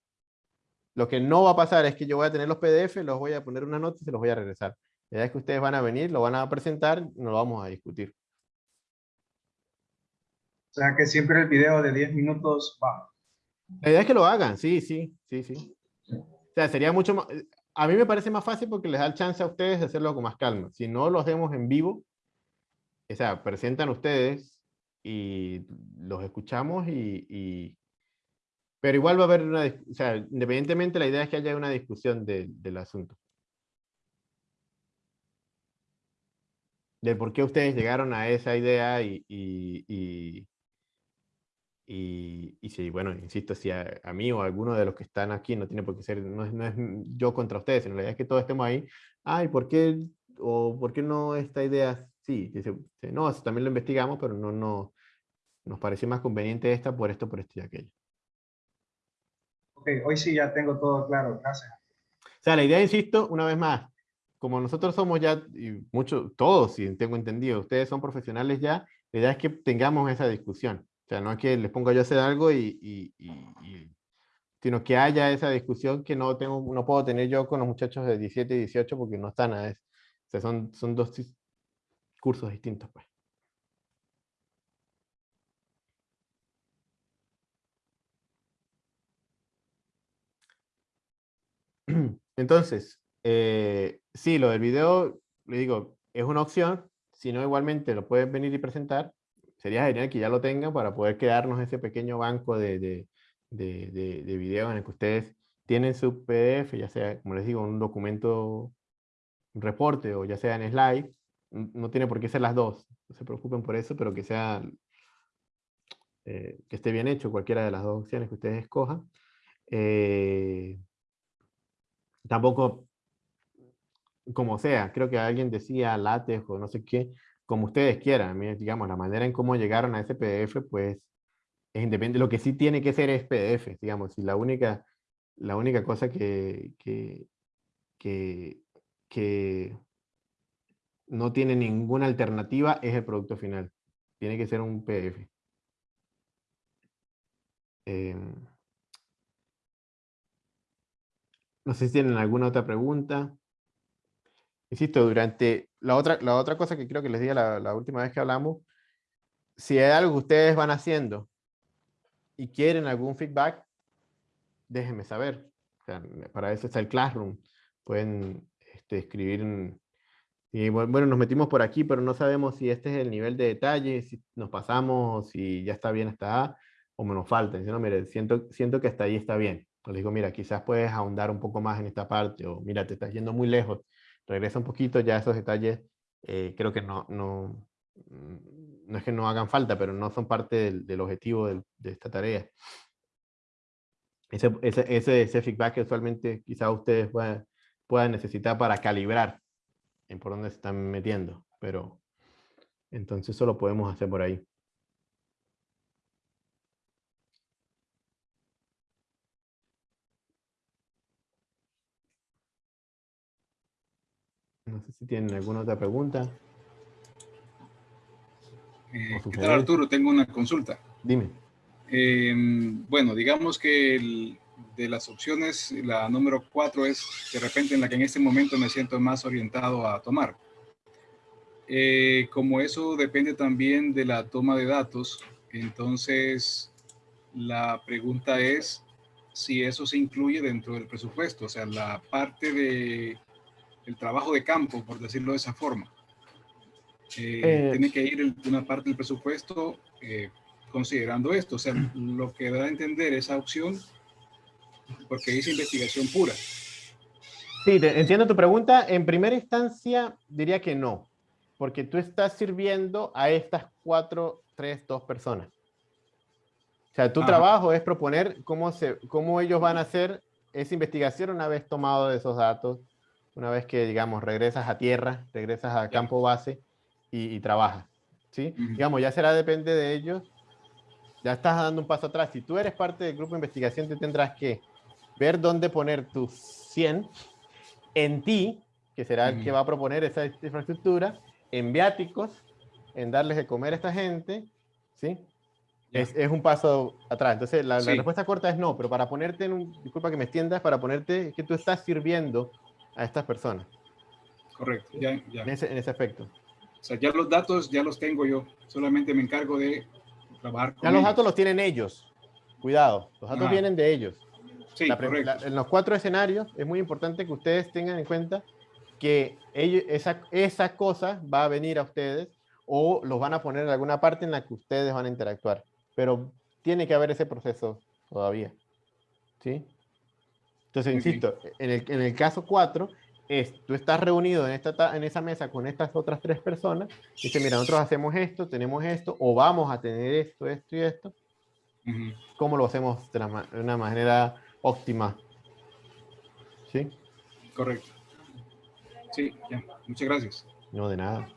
Lo que no va a pasar es que yo voy a tener los PDFs, los voy a poner una nota y se los voy a regresar. La idea es que ustedes van a venir, lo van a presentar, nos lo vamos a discutir. O sea que siempre el video de 10 minutos va. La idea es que lo hagan, sí, sí, sí, sí. O sea, sería mucho más... A mí me parece más fácil porque les da el chance a ustedes de hacerlo con más calma. Si no lo hacemos en vivo, o sea, presentan ustedes y los escuchamos y, Pero igual va a haber una... O sea, independientemente, la idea es que haya una discusión del asunto. De por qué ustedes llegaron a esa idea y, y, y si, bueno, insisto, si a, mí o a alguno de los que están aquí, no tiene por qué ser, no es, no es yo contra ustedes, en realidad es que todos estemos ahí, ay, ¿por qué, o por qué no esta idea? Sí, dice, no, eso también lo investigamos, pero no, no, nos pareció más conveniente esta por esto, por esto y aquello. Ok, hoy sí ya tengo todo claro, gracias. O sea, la idea, insisto, una vez más, como nosotros somos ya, y muchos, todos, si tengo entendido, ustedes son profesionales ya, la idea es que tengamos esa discusión. O sea, no es que les ponga yo a hacer algo y, sino que haya esa discusión que no, tengo, no puedo tener yo con los muchachos de 17 y 18 porque no están a eso. O sea, son, son dos cursos distintos. Pues. *clears throat* Entonces, eh, sí, lo del video, le digo, es una opción, si no igualmente lo pueden venir y presentar, sería genial que ya lo tengan para poder quedarnos ese pequeño banco de, de, de, de, videos en el que ustedes tienen su PDF, ya sea, como les digo, un documento, un reporte o ya sea en slide, no tiene por qué ser las dos, no se preocupen por eso, pero que sea, eh, que esté bien hecho cualquiera de las dos opciones que ustedes escojan. Eh, tampoco, como sea, creo que alguien decía látex o no sé qué, como ustedes quieran. Digamos, la manera en cómo llegaron a ese PDF, pues, es independiente. Lo que sí tiene que ser es PDF, digamos. Y la única, la única cosa que, que, que, no tiene ninguna alternativa es el producto final. Tiene que ser un PDF. Em, no sé si tienen alguna otra pregunta. Insisto, durante la otra, la otra cosa que creo que les dije la, última vez que hablamos, si hay algo que ustedes van haciendo y quieren algún feedback, déjenme saber. para eso está el Classroom. Pueden este, escribir Y bueno, nos metimos por aquí, pero no sabemos si este es el nivel de detalle, si nos pasamos, si ya está bien hasta o me nos falta. Dice, no, mire, siento, siento que hasta ahí está bien. Le digo, mira, quizás puedes ahondar un poco más en esta parte, o mira, te estás yendo muy lejos, regresa un poquito, ya esos detalles eh, creo que no, no, no es que no hagan falta, pero no son parte del, del objetivo de esta tarea. Ese, ese, ese, feedback que usualmente quizás ustedes puedan, puedan necesitar para calibrar en por dónde se están metiendo, pero entonces eso lo podemos hacer por ahí. No sé si tienen alguna otra pregunta. Eh, ¿Qué tal Arturo? Tengo una consulta. Dime. Eh, bueno, digamos que el, de las opciones, la número cuatro es de repente en la que en este momento me siento más orientado a tomar. Eh, como eso depende también de la toma de datos, entonces la pregunta es si eso se incluye dentro del presupuesto, o sea, la parte de el trabajo de campo, por decirlo de esa forma. Eh, eh, tiene que ir una parte del presupuesto considerando esto, o sea, *clears throat* lo que da a entender esa opción porque dice investigación pura. Sí, entiendo tu pregunta. En primera instancia diría que no, porque tú estás sirviendo a estas cuatro, tres, dos personas. O sea, tu trabajo es proponer cómo, se, cómo ellos van a hacer esa investigación una vez tomado esos datos, una vez que, digamos, regresas a tierra, regresas a campo base y, trabajas. ¿sí? Digamos, ya será depende de ellos. Ya estás dando un paso atrás. Si tú eres parte del grupo de investigación, te tendrás que ver dónde poner tus 100 en ti, que será el que va a proponer esa infraestructura, en viáticos, en darles de comer a esta gente, ¿sí? Es, es, un paso atrás. Entonces, la, respuesta corta es no, pero para ponerte en un, disculpa que me extiendas, para ponerte que tú estás sirviendo a estas personas. Correcto, ya, ya. En, ese, en ese aspecto. O sea, ya los datos ya los tengo yo, solamente me encargo de trabajar con Ya los datos los tienen ellos, cuidado, los datos vienen de ellos en los cuatro escenarios es muy importante que ustedes tengan en cuenta que ellos, esa, esa cosa va a venir a ustedes o los van a poner en alguna parte en la que ustedes van a interactuar. Pero tiene que haber ese proceso todavía. ¿Sí? Entonces, insisto, en el, en el caso 4, es, tú estás reunido en, esta, en esa mesa con estas otras tres personas, y dices, mira, nosotros hacemos esto, tenemos esto, o vamos a tener esto, esto y esto. ¿Cómo lo hacemos de una manera óptima. ¿Sí? Correcto. Sí, ya. Muchas gracias. No, de nada.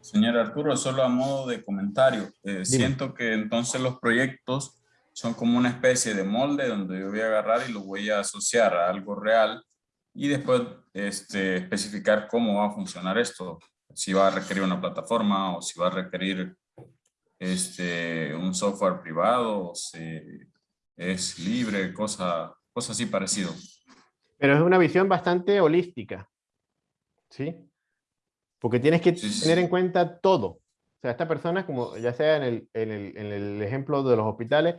Señor Arturo, solo a modo de comentario, eh, siento que entonces los proyectos son como una especie de molde donde yo voy a agarrar y lo voy a asociar a algo real y después este, especificar cómo va a funcionar esto, si va a requerir una plataforma o si va a requerir este, un software privado, o si es libre, cosa, cosa así parecido. Pero es una visión bastante holística, ¿sí? Porque tienes que tener en cuenta todo. O sea, esta persona, como ya sea en el, en, el, en el, ejemplo de los hospitales,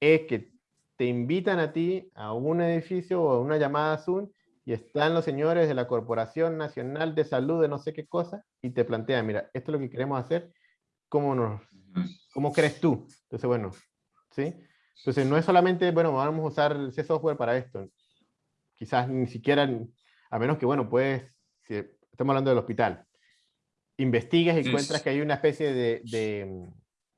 es que te invitan a ti a un edificio o a una llamada Zoom y están los señores de la Corporación Nacional de Salud de no sé qué cosa y te plantean, mira, esto es lo que queremos hacer, ¿cómo, nos, cómo crees tú? Entonces, bueno, ¿sí? Entonces, no es solamente, bueno, vamos a usar ese software para esto. Quizás ni siquiera, a menos que, bueno, pues, si estamos hablando del hospital, investigues y encuentras que hay una especie de, de,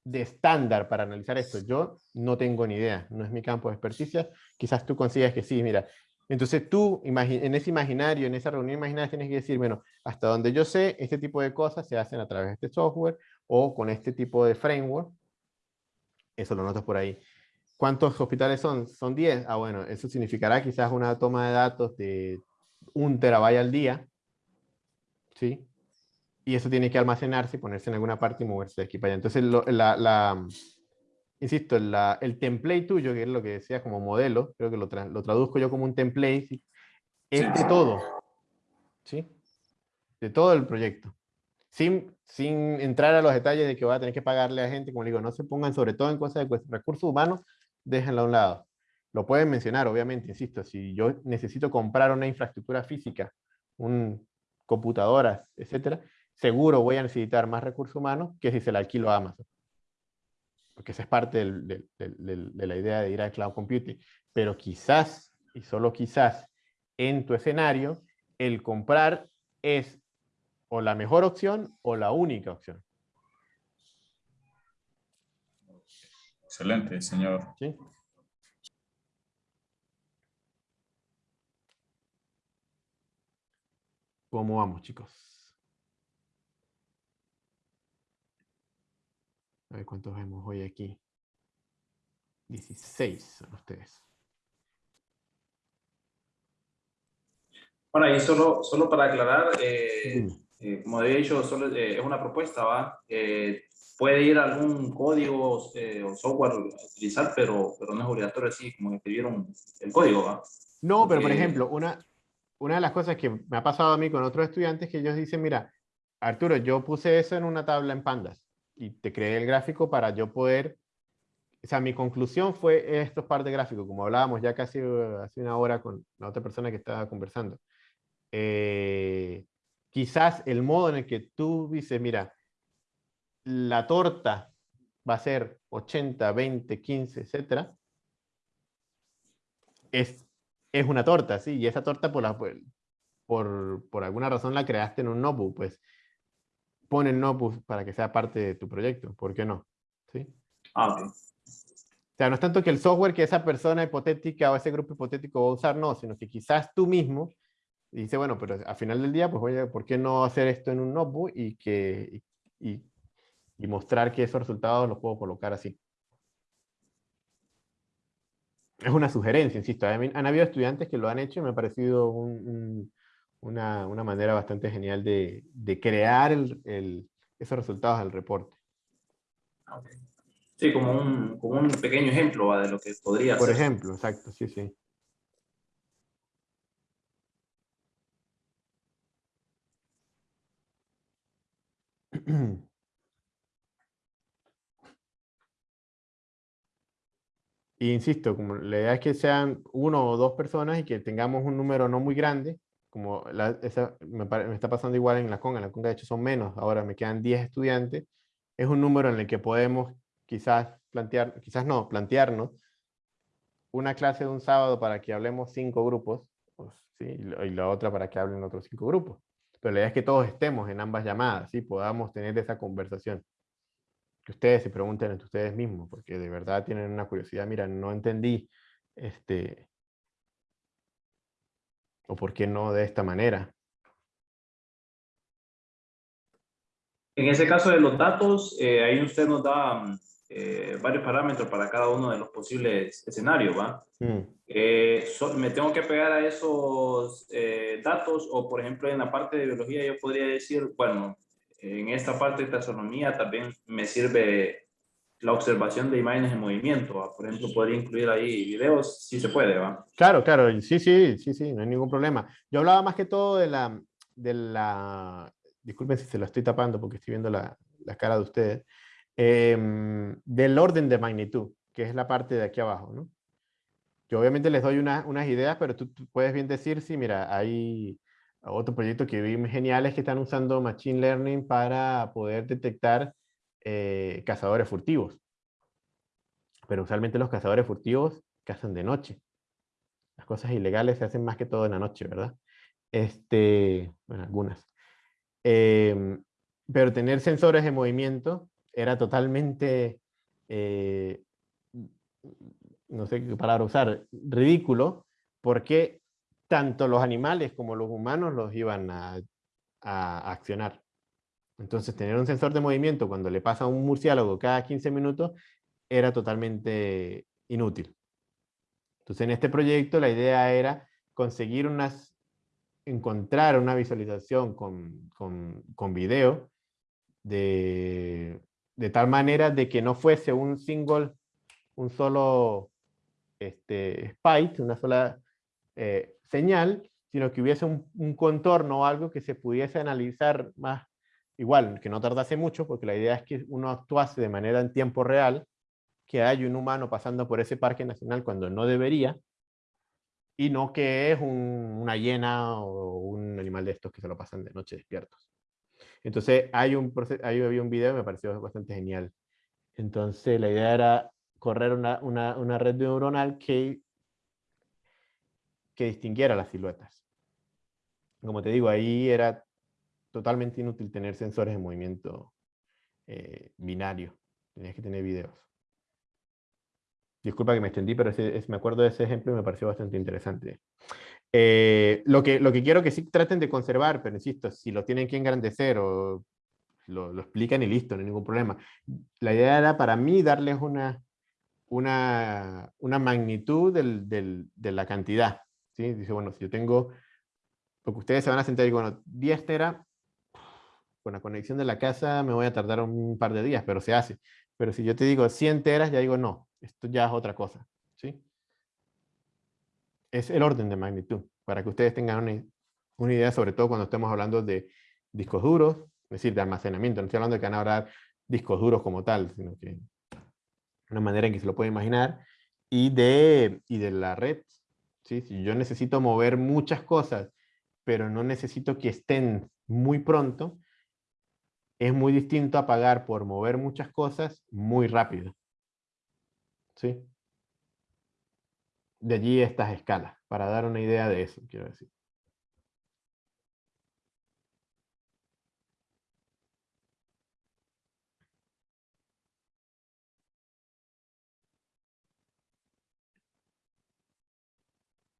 de, estándar para analizar esto. Yo no tengo ni idea, no es mi campo de experticia. Quizás tú consigas que sí, mira. Entonces tú, en ese imaginario, en esa reunión imaginaria, tienes que decir, bueno, hasta donde yo sé, este tipo de cosas se hacen a través de este software o con este tipo de framework. Eso lo notas por ahí. ¿Cuántos hospitales son? Son 10. Ah, bueno, eso significará quizás una toma de datos de un terabyte al día. ¿Sí? Y eso tiene que almacenarse y ponerse en alguna parte y moverse de aquí para allá. Entonces, la, la, insisto, la, el template tuyo, que es lo que decía como modelo, creo que lo, lo traduzco yo como un template, es de todo. ¿Sí? De todo el proyecto. Sin, sin entrar a los detalles de que va a tener que pagarle a gente, como digo, no se pongan sobre todo en cosas de recursos humanos, déjenlo a un lado. Lo pueden mencionar, obviamente, insisto, si yo necesito comprar una infraestructura física un, computadoras, etcétera, seguro voy a necesitar más recursos humanos que si se la alquilo a Amazon. Porque esa es parte de la idea de ir al cloud computing. Pero quizás, y solo quizás, en tu escenario, el comprar es o la mejor opción o la única opción. Excelente, señor. ¿Sí? ¿Cómo vamos, chicos? A ver cuántos vemos hoy aquí. 16 son ustedes. Bueno, y solo, solo para aclarar, eh, eh, como había dicho, solo, eh, es una propuesta, ¿va? puede ir algún código o software a utilizar, pero, pero no es obligatorio así como escribieron el código, ¿va? No, pero por ejemplo, una, una de las cosas que me ha pasado a mí con otros estudiantes que ellos dicen, mira, Arturo, yo puse eso en una tabla en Pandas y te creé el gráfico para yo poder, o sea, mi conclusión fue estos par de gráficos, como hablábamos ya casi uh, hace una hora con la otra persona que estaba conversando. Eh, quizás el modo en el que tú dices, mira, la torta va a ser 80, 20, 15, etcétera, es, es una torta, ¿sí? Y esa torta por, la, por, por alguna razón la creaste en un notebook, pues ponen no pues, para que sea parte de tu proyecto. ¿Por qué no? ¿Sí? Ah, O sea, no es tanto que el software que esa persona hipotética o ese grupo hipotético va a usar, no, sino que quizás tú mismo dice, bueno, pero al final del día, pues oye, ¿por qué no hacer esto en un notebook y, que, y, y, mostrar que esos resultados los puedo colocar así? Es una sugerencia, insisto. Han habido estudiantes que lo han hecho y me ha parecido un una, una manera bastante genial de, de crear el, el, esos resultados del reporte. Sí, como un, como un pequeño ejemplo de lo que podría Por ejemplo, exacto, sí, sí. Y *clears throat* insisto, como la idea es que sean uno o dos personas y que tengamos un número no muy grande, como esa, me, está pasando igual en la conga, en la conga de hecho son menos, ahora me quedan 10 estudiantes, es un número en el que podemos quizás plantear, quizás no, plantearnos una clase de un sábado para que hablemos cinco grupos, ¿sí? y la otra para que hablen otros cinco grupos. Pero la idea es que todos estemos en ambas llamadas, ¿sí? podamos tener esa conversación. Que ustedes se pregunten entre ustedes mismos, porque de verdad tienen una curiosidad, mira, no entendí este, ¿O por qué no de esta manera? En ese caso de los datos, eh, ahí usted nos da mm, eh, varios parámetros para cada uno de los posibles escenarios, ¿va? Mm. Eh, ¿Me tengo que pegar a esos datos? O, por ejemplo, en la parte de biología yo podría decir, bueno, en esta parte de taxonomía también me sirve la observación de imágenes en movimiento. Por ejemplo, podría incluir ahí videos, si se puede, ¿va? Claro, claro, sí, sí, sí, sí, no hay ningún problema. Yo hablaba más que todo de la, de la disculpen si se lo estoy tapando porque estoy viendo la, la cara de ustedes, em, del orden de magnitud, que es la parte de aquí abajo, ¿no? Yo obviamente les doy unas ideas, pero tú, puedes bien decir, sí, mira, hay otro proyecto que vi geniales que están usando Machine Learning para poder detectar eh, cazadores furtivos. Pero usualmente los cazadores furtivos cazan de noche. Las cosas ilegales se hacen más que todo en la noche, ¿verdad? Este, bueno, algunas. Em, pero tener sensores de movimiento era totalmente, eh, no sé qué palabra usar, ridículo, porque tanto los animales como los humanos los iban a accionar. Entonces, tener un sensor de movimiento cuando le pasa a un murciélago cada 15 minutos era totalmente inútil. Entonces, en este proyecto la idea era conseguir unas, encontrar una visualización con, con, con video de, de, tal manera de que no fuese un single, un solo este, spike, una sola eh, señal, sino que hubiese un, un contorno o algo que se pudiese analizar más igual, que no tardase mucho, porque la idea es que uno actuase de manera en tiempo real, que hay un humano pasando por ese parque nacional cuando no debería, y no que es una hiena o un animal de estos que se lo pasan de noche despiertos. Entonces hay un, había un video y me pareció bastante genial. Entonces la idea era correr una, una, una red neuronal que, que distinguiera las siluetas. Como te digo, ahí era totalmente inútil tener sensores de movimiento eh, binario. Tenías que tener videos. Disculpa que me extendí, pero me acuerdo de ese ejemplo y me pareció bastante interesante. Eh, lo, que, lo que quiero que sí traten de conservar, pero insisto, si lo tienen que engrandecer o lo, lo explican y listo, no hay ningún problema. La idea era para mí darles una, una, una magnitud del, del, de la cantidad. ¿sí? Dice, bueno, si yo tengo, porque ustedes se van a sentar y bueno, 10 tera, con la conexión de la casa me voy a tardar un par de días, pero se hace. Pero si yo te digo 100 teras, ya digo, no, esto ya es otra cosa. ¿sí? Es el orden de magnitud, para que ustedes tengan una, una idea, sobre todo cuando estemos hablando de discos duros, es decir, de almacenamiento. No estoy hablando de que van a hablar discos duros como tal, sino que una manera en que se lo puede imaginar, y de, y de la red. ¿sí? Si yo necesito mover muchas cosas, pero no necesito que estén muy pronto, es muy distinto a pagar por mover muchas cosas muy rápido. ¿Sí? De allí estas escalas, para dar una idea de eso, quiero decir.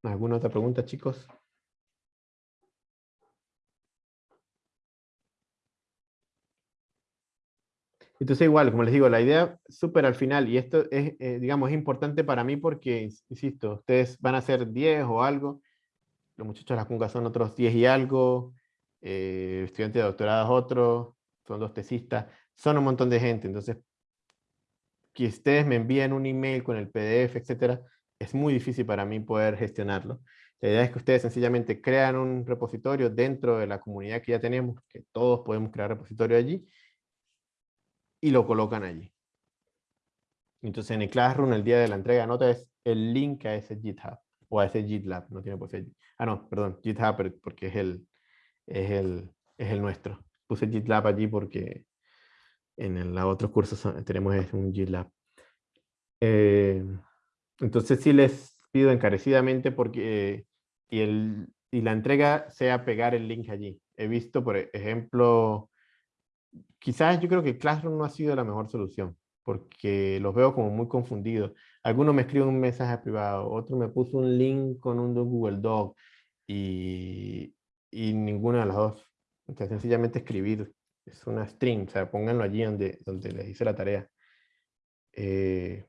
¿Alguna otra pregunta, chicos? Entonces igual, como les digo, la idea súper al final, y esto es, eh, digamos, es importante para mí porque, insisto, ustedes van a ser 10 o algo, los muchachos de la son otros 10 y algo, eh, estudiantes de doctorado otros, son dos tesistas, son un montón de gente, entonces, que ustedes me envíen un email con el PDF, etcétera, es muy difícil para mí poder gestionarlo. La idea es que ustedes sencillamente crean un repositorio dentro de la comunidad que ya tenemos, que todos podemos crear repositorio allí, y lo colocan allí. Entonces en el Classroom, el día de la entrega de notas, es el link a ese GitHub o a ese GitLab, no tiene por ser. Ah, no, perdón, GitHub porque es el, es el, es el nuestro. Puse GitLab allí porque en el, otros cursos tenemos un GitLab. Eh, entonces sí les pido encarecidamente porque y, el, y la entrega sea pegar el link allí. He visto, por ejemplo, quizás yo creo que Classroom no ha sido la mejor solución, porque los veo como muy confundidos. Algunos me escriben un mensaje privado, otro me puso un link con un Google Doc y, y ninguna de las dos. Entonces, sencillamente escribir es una string, o sea, pónganlo allí donde, donde les hice la tarea. Eh,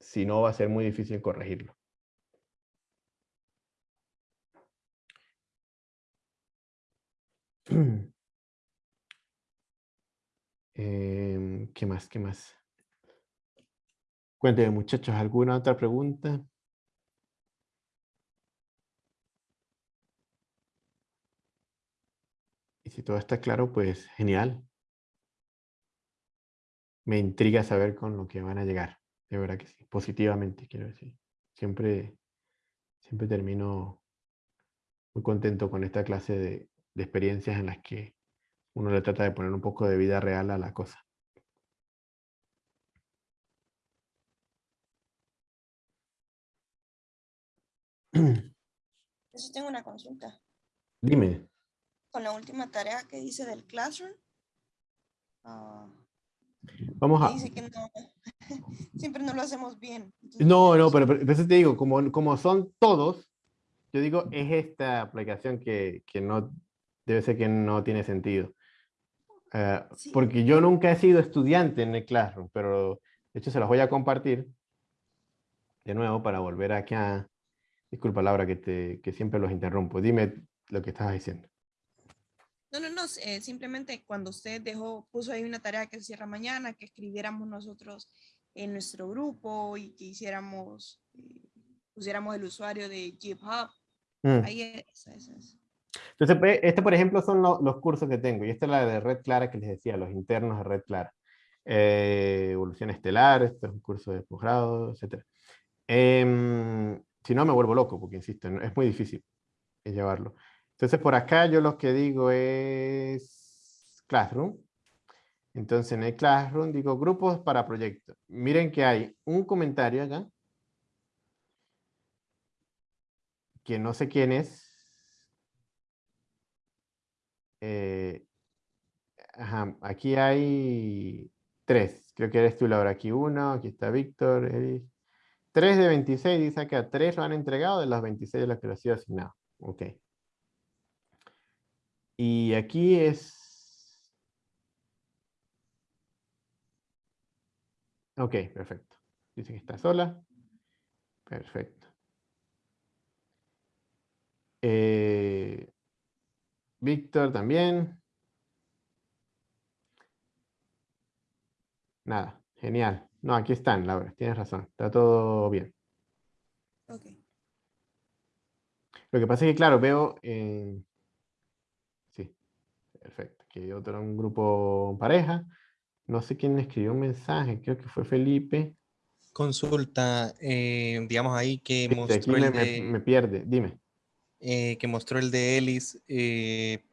si no, va a ser muy difícil corregirlo. *clears throat* Em, ¿Qué más? ¿Qué más? Cuéntenme muchachos, ¿alguna otra pregunta? Y si todo está claro, pues genial. Me intriga saber con lo que van a llegar. De verdad que sí, positivamente quiero decir. Siempre, siempre termino muy contento con esta clase de, de experiencias en las que uno le trata de poner un poco de vida real a la cosa. *clears throat* Yo tengo una consulta. Dime. Con la última tarea que dice del Classroom. Ah, Vamos a... Dice que no, *laughs* siempre no lo hacemos bien. no, no, pero, pero eso te digo, como, como son todos, yo digo, es esta aplicación que, que no, debe ser que no tiene sentido. Eh, porque yo nunca he sido estudiante en el Classroom, pero de hecho se los voy a compartir de nuevo para volver acá. Disculpa Laura que, te, que siempre los interrumpo. Dime lo que estabas diciendo. No, no, no, eh, simplemente cuando usted dejó, puso ahí una tarea que se cierra mañana, que escribiéramos nosotros en nuestro grupo y que hiciéramos, eh, pusiéramos el usuario de GitHub. Mm. Ahí es, es, es. Entonces, este, por ejemplo, son los cursos que tengo. Y esta es la de Red Clara que les decía, los internos de Red Clara. Eh, evolución estelar, este es un curso de posgrado, etc. Em, si no me vuelvo loco, porque insisto, es muy difícil llevarlo. Entonces por acá yo lo que digo es Classroom. Entonces en el Classroom digo grupos para proyectos. Miren que hay un comentario acá. Que no sé quién es. Eh, aquí hay tres. Creo que eres tú, Laura. Aquí uno, aquí está Víctor, Eric. 3 de 26 dice que a 3 lo han entregado de los 26 de los que lo ha sido asignado. Ok. Y aquí es... Ok, perfecto. Dice que está sola. Perfecto. Eh, Víctor también. Nada, genial. No, aquí están, Laura, tienes razón, está todo bien. Ok. Lo que pasa es que, claro, veo... Sí, perfecto. Aquí hay otro, un grupo pareja. No sé quién escribió un mensaje, creo que fue Felipe. Consulta, eh, digamos ahí que mostró aquí me, el de, me, pierde, dime. Eh, que mostró el de Ellis. Eh,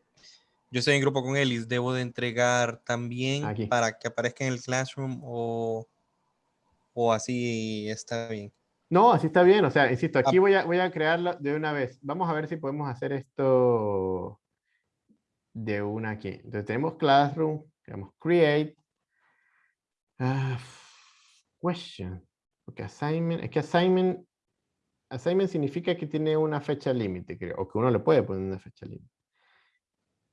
yo estoy en grupo con Ellis, ¿debo de entregar también para que aparezca en el Classroom o, o así está bien? No, así está bien. O sea, insisto, aquí ah. voy a, voy a crearlo de una vez. Vamos a ver si podemos hacer esto de una aquí. Entonces tenemos Classroom, tenemos Create. Uh, question. Porque assignment, es que assignment, assignment significa que tiene una fecha límite, creo, o que uno le puede poner una fecha límite.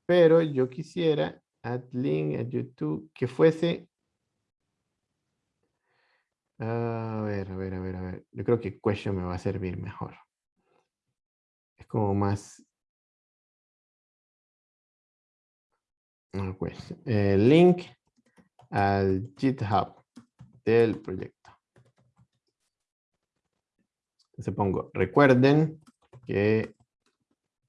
Pero yo quisiera add link a YouTube que fuese a ver, a ver, a ver, a ver. Yo creo que question me va a servir mejor. Es como más... El link al GitHub del proyecto. Entonces pongo, recuerden que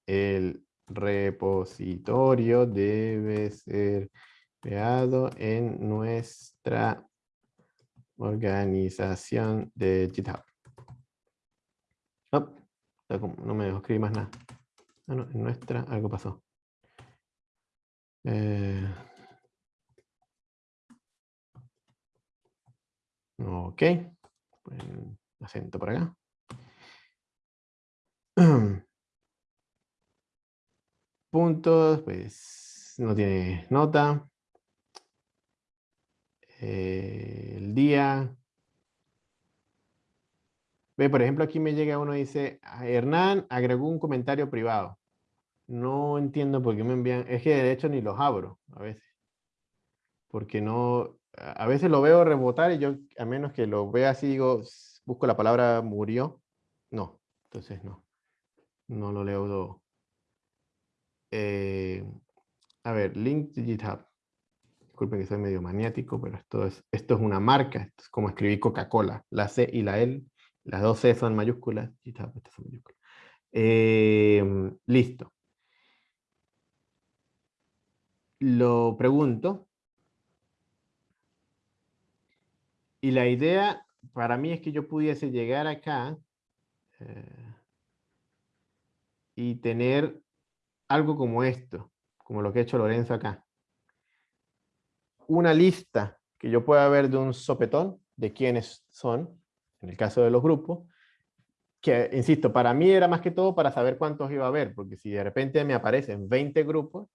el repositorio debe ser creado en nuestra organización de GitHub. Oh, no me dejo escribir más nada. Ah, no, en nuestra algo pasó. Eh, ok. acento por acá. *clears throat* Puntos, pues no tiene nota. Eh, el día. Ve, por ejemplo, aquí me llega uno y dice, ah, Hernán agregó un comentario privado. No entiendo por qué me envían, es que de hecho ni los abro a veces. Porque no, a veces lo veo rebotar y yo, a menos que lo vea así, digo, busco la palabra murió. No, entonces no. No lo leo. Eh, a ver, link GitHub. Disculpen que soy medio maniático, pero esto es, esto es una marca. Es como escribir Coca-Cola. La C y la L, las dos C son mayúsculas. Em, listo. Lo pregunto. Y la idea para mí es que yo pudiese llegar acá eh, y tener algo como esto, como lo que ha hecho Lorenzo acá una lista que yo pueda ver de un sopetón de quiénes son, en el caso de los grupos, que, insisto, para mí era más que todo para saber cuántos iba a haber, porque si de repente me aparecen 20 grupos,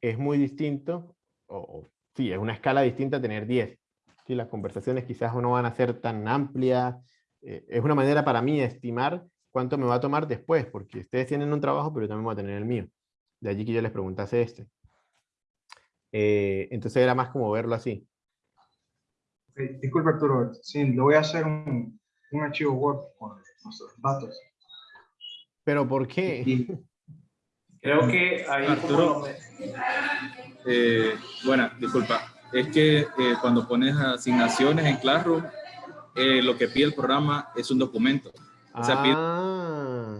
es muy distinto, o, sí, es una escala distinta tener 10. ¿sí? Las conversaciones quizás no van a ser tan amplias, eh, es una manera para mí de estimar cuánto me va a tomar después, porque ustedes tienen un trabajo, pero yo también voy a tener el mío. De allí que yo les preguntase este. Eh, entonces era más como verlo así. disculpe Arturo, sí, le voy a hacer un, un archivo Word con nuestros datos. ¿Pero por qué? *laughs* creo que ahí Arturo, eh, bueno, disculpa, es que eh, cuando pones asignaciones en Classroom, lo que pide el programa es un documento. O sea, ah.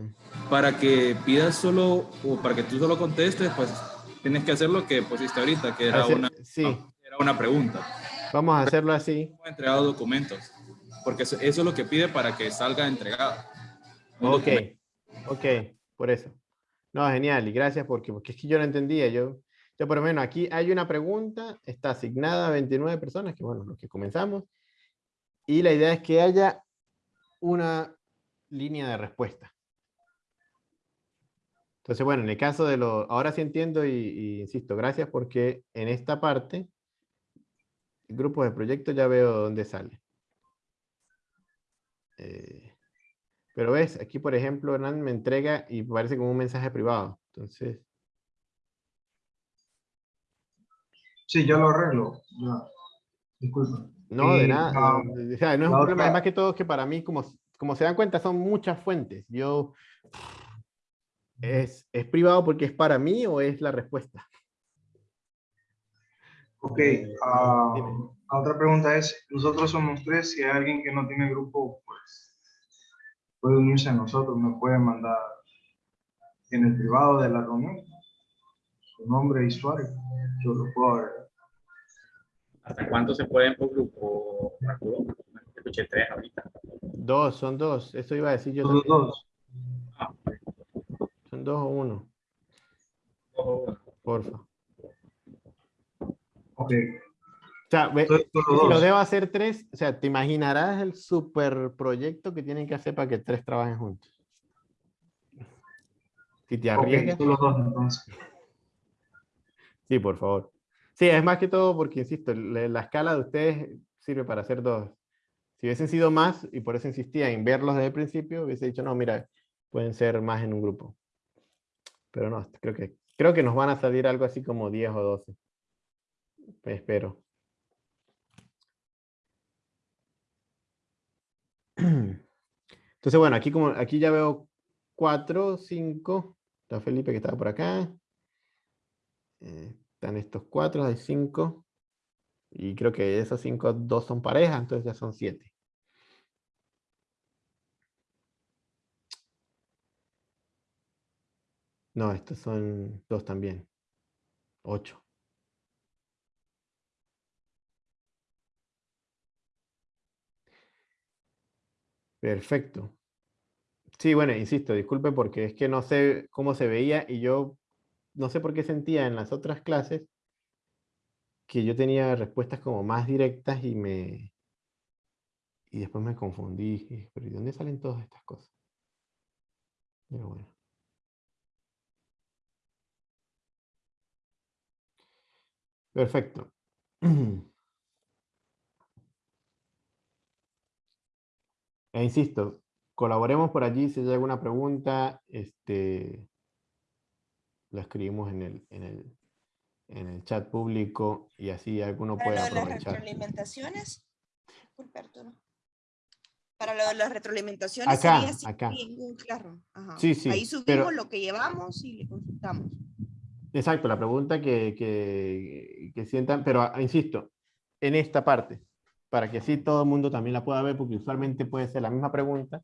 para que pidas solo, o para que tú solo contestes, pues tienes que hacer lo que pusiste ahorita, que era, una, era una pregunta. Vamos a hacerlo así. Entregado documentos, porque eso, es lo que pide para que salga entregado. Ok, ok, por eso. No, genial, y gracias porque, porque es que yo no entendía. Yo, yo por lo menos aquí hay una pregunta, está asignada a 29 personas, que bueno, los que comenzamos, y la idea es que haya una línea de respuesta. Entonces, bueno, en el caso de lo, ahora sí entiendo y, insisto, gracias porque en esta parte, el grupo de proyectos ya veo dónde sale. Eh, pero ves, aquí por ejemplo, Hernán me entrega y parece como un mensaje privado. Entonces. Sí, ya lo arreglo. Disculpa. No, de nada. o sea, no es un problema, es más que todo que para mí, como, como se dan cuenta, son muchas fuentes. Yo ¿Es, ¿Es privado porque es para mí o es la respuesta? Ok, uh, otra pregunta es, nosotros somos tres, si hay alguien que no tiene grupo, pues puede unirse a nosotros, me puede mandar en el privado de la reunión su nombre y usuario, yo lo puedo ver. ¿Hasta cuánto se pueden por grupo, Escuché tres ahorita. Dos, son dos, eso iba a decir yo. Son dos. Ah, ¿Son dos o uno? Porfa. Ok. O sea, si lo debo hacer tres, o sea, te imaginarás el super proyecto que tienen que hacer para que tres trabajen juntos. Si te arriesgas. los dos, entonces. *laughs* Sí, por favor. Sí, es más que todo porque, insisto, la escala de ustedes sirve para hacer dos. Si hubiesen sido más, y por eso insistía en verlos desde el principio, hubiese dicho, no, mira, pueden ser más en un grupo. Pero no, creo que, creo que nos van a salir algo así como 10 o 12. Espero. Entonces, bueno, aquí, como, aquí ya veo 4, 5. Está Felipe que estaba por acá. Eh, están estos 4, hay 5. Y creo que esos 5, 2 son parejas, entonces ya son 7. No, estos son dos también. Ocho. Perfecto. Sí, bueno, insisto, disculpe porque es que no sé cómo se veía y yo no sé por qué sentía en las otras clases que yo tenía respuestas como más directas y me... Y después me confundí. Pero ¿de dónde salen todas estas cosas? Pero bueno. Perfecto. *clears throat* E insisto, colaboremos por allí, si hay alguna pregunta, este, la escribimos en el, en el, en el chat público y así alguno puede Para lo de las retroalimentaciones, Para lo de las retroalimentaciones acá, acá. Sí, sí, Ahí subimos lo que llevamos y le consultamos. Exacto, la pregunta que, que, sientan, pero ah, insisto, en esta parte, para que así todo el mundo también la pueda ver, porque usualmente puede ser la misma pregunta,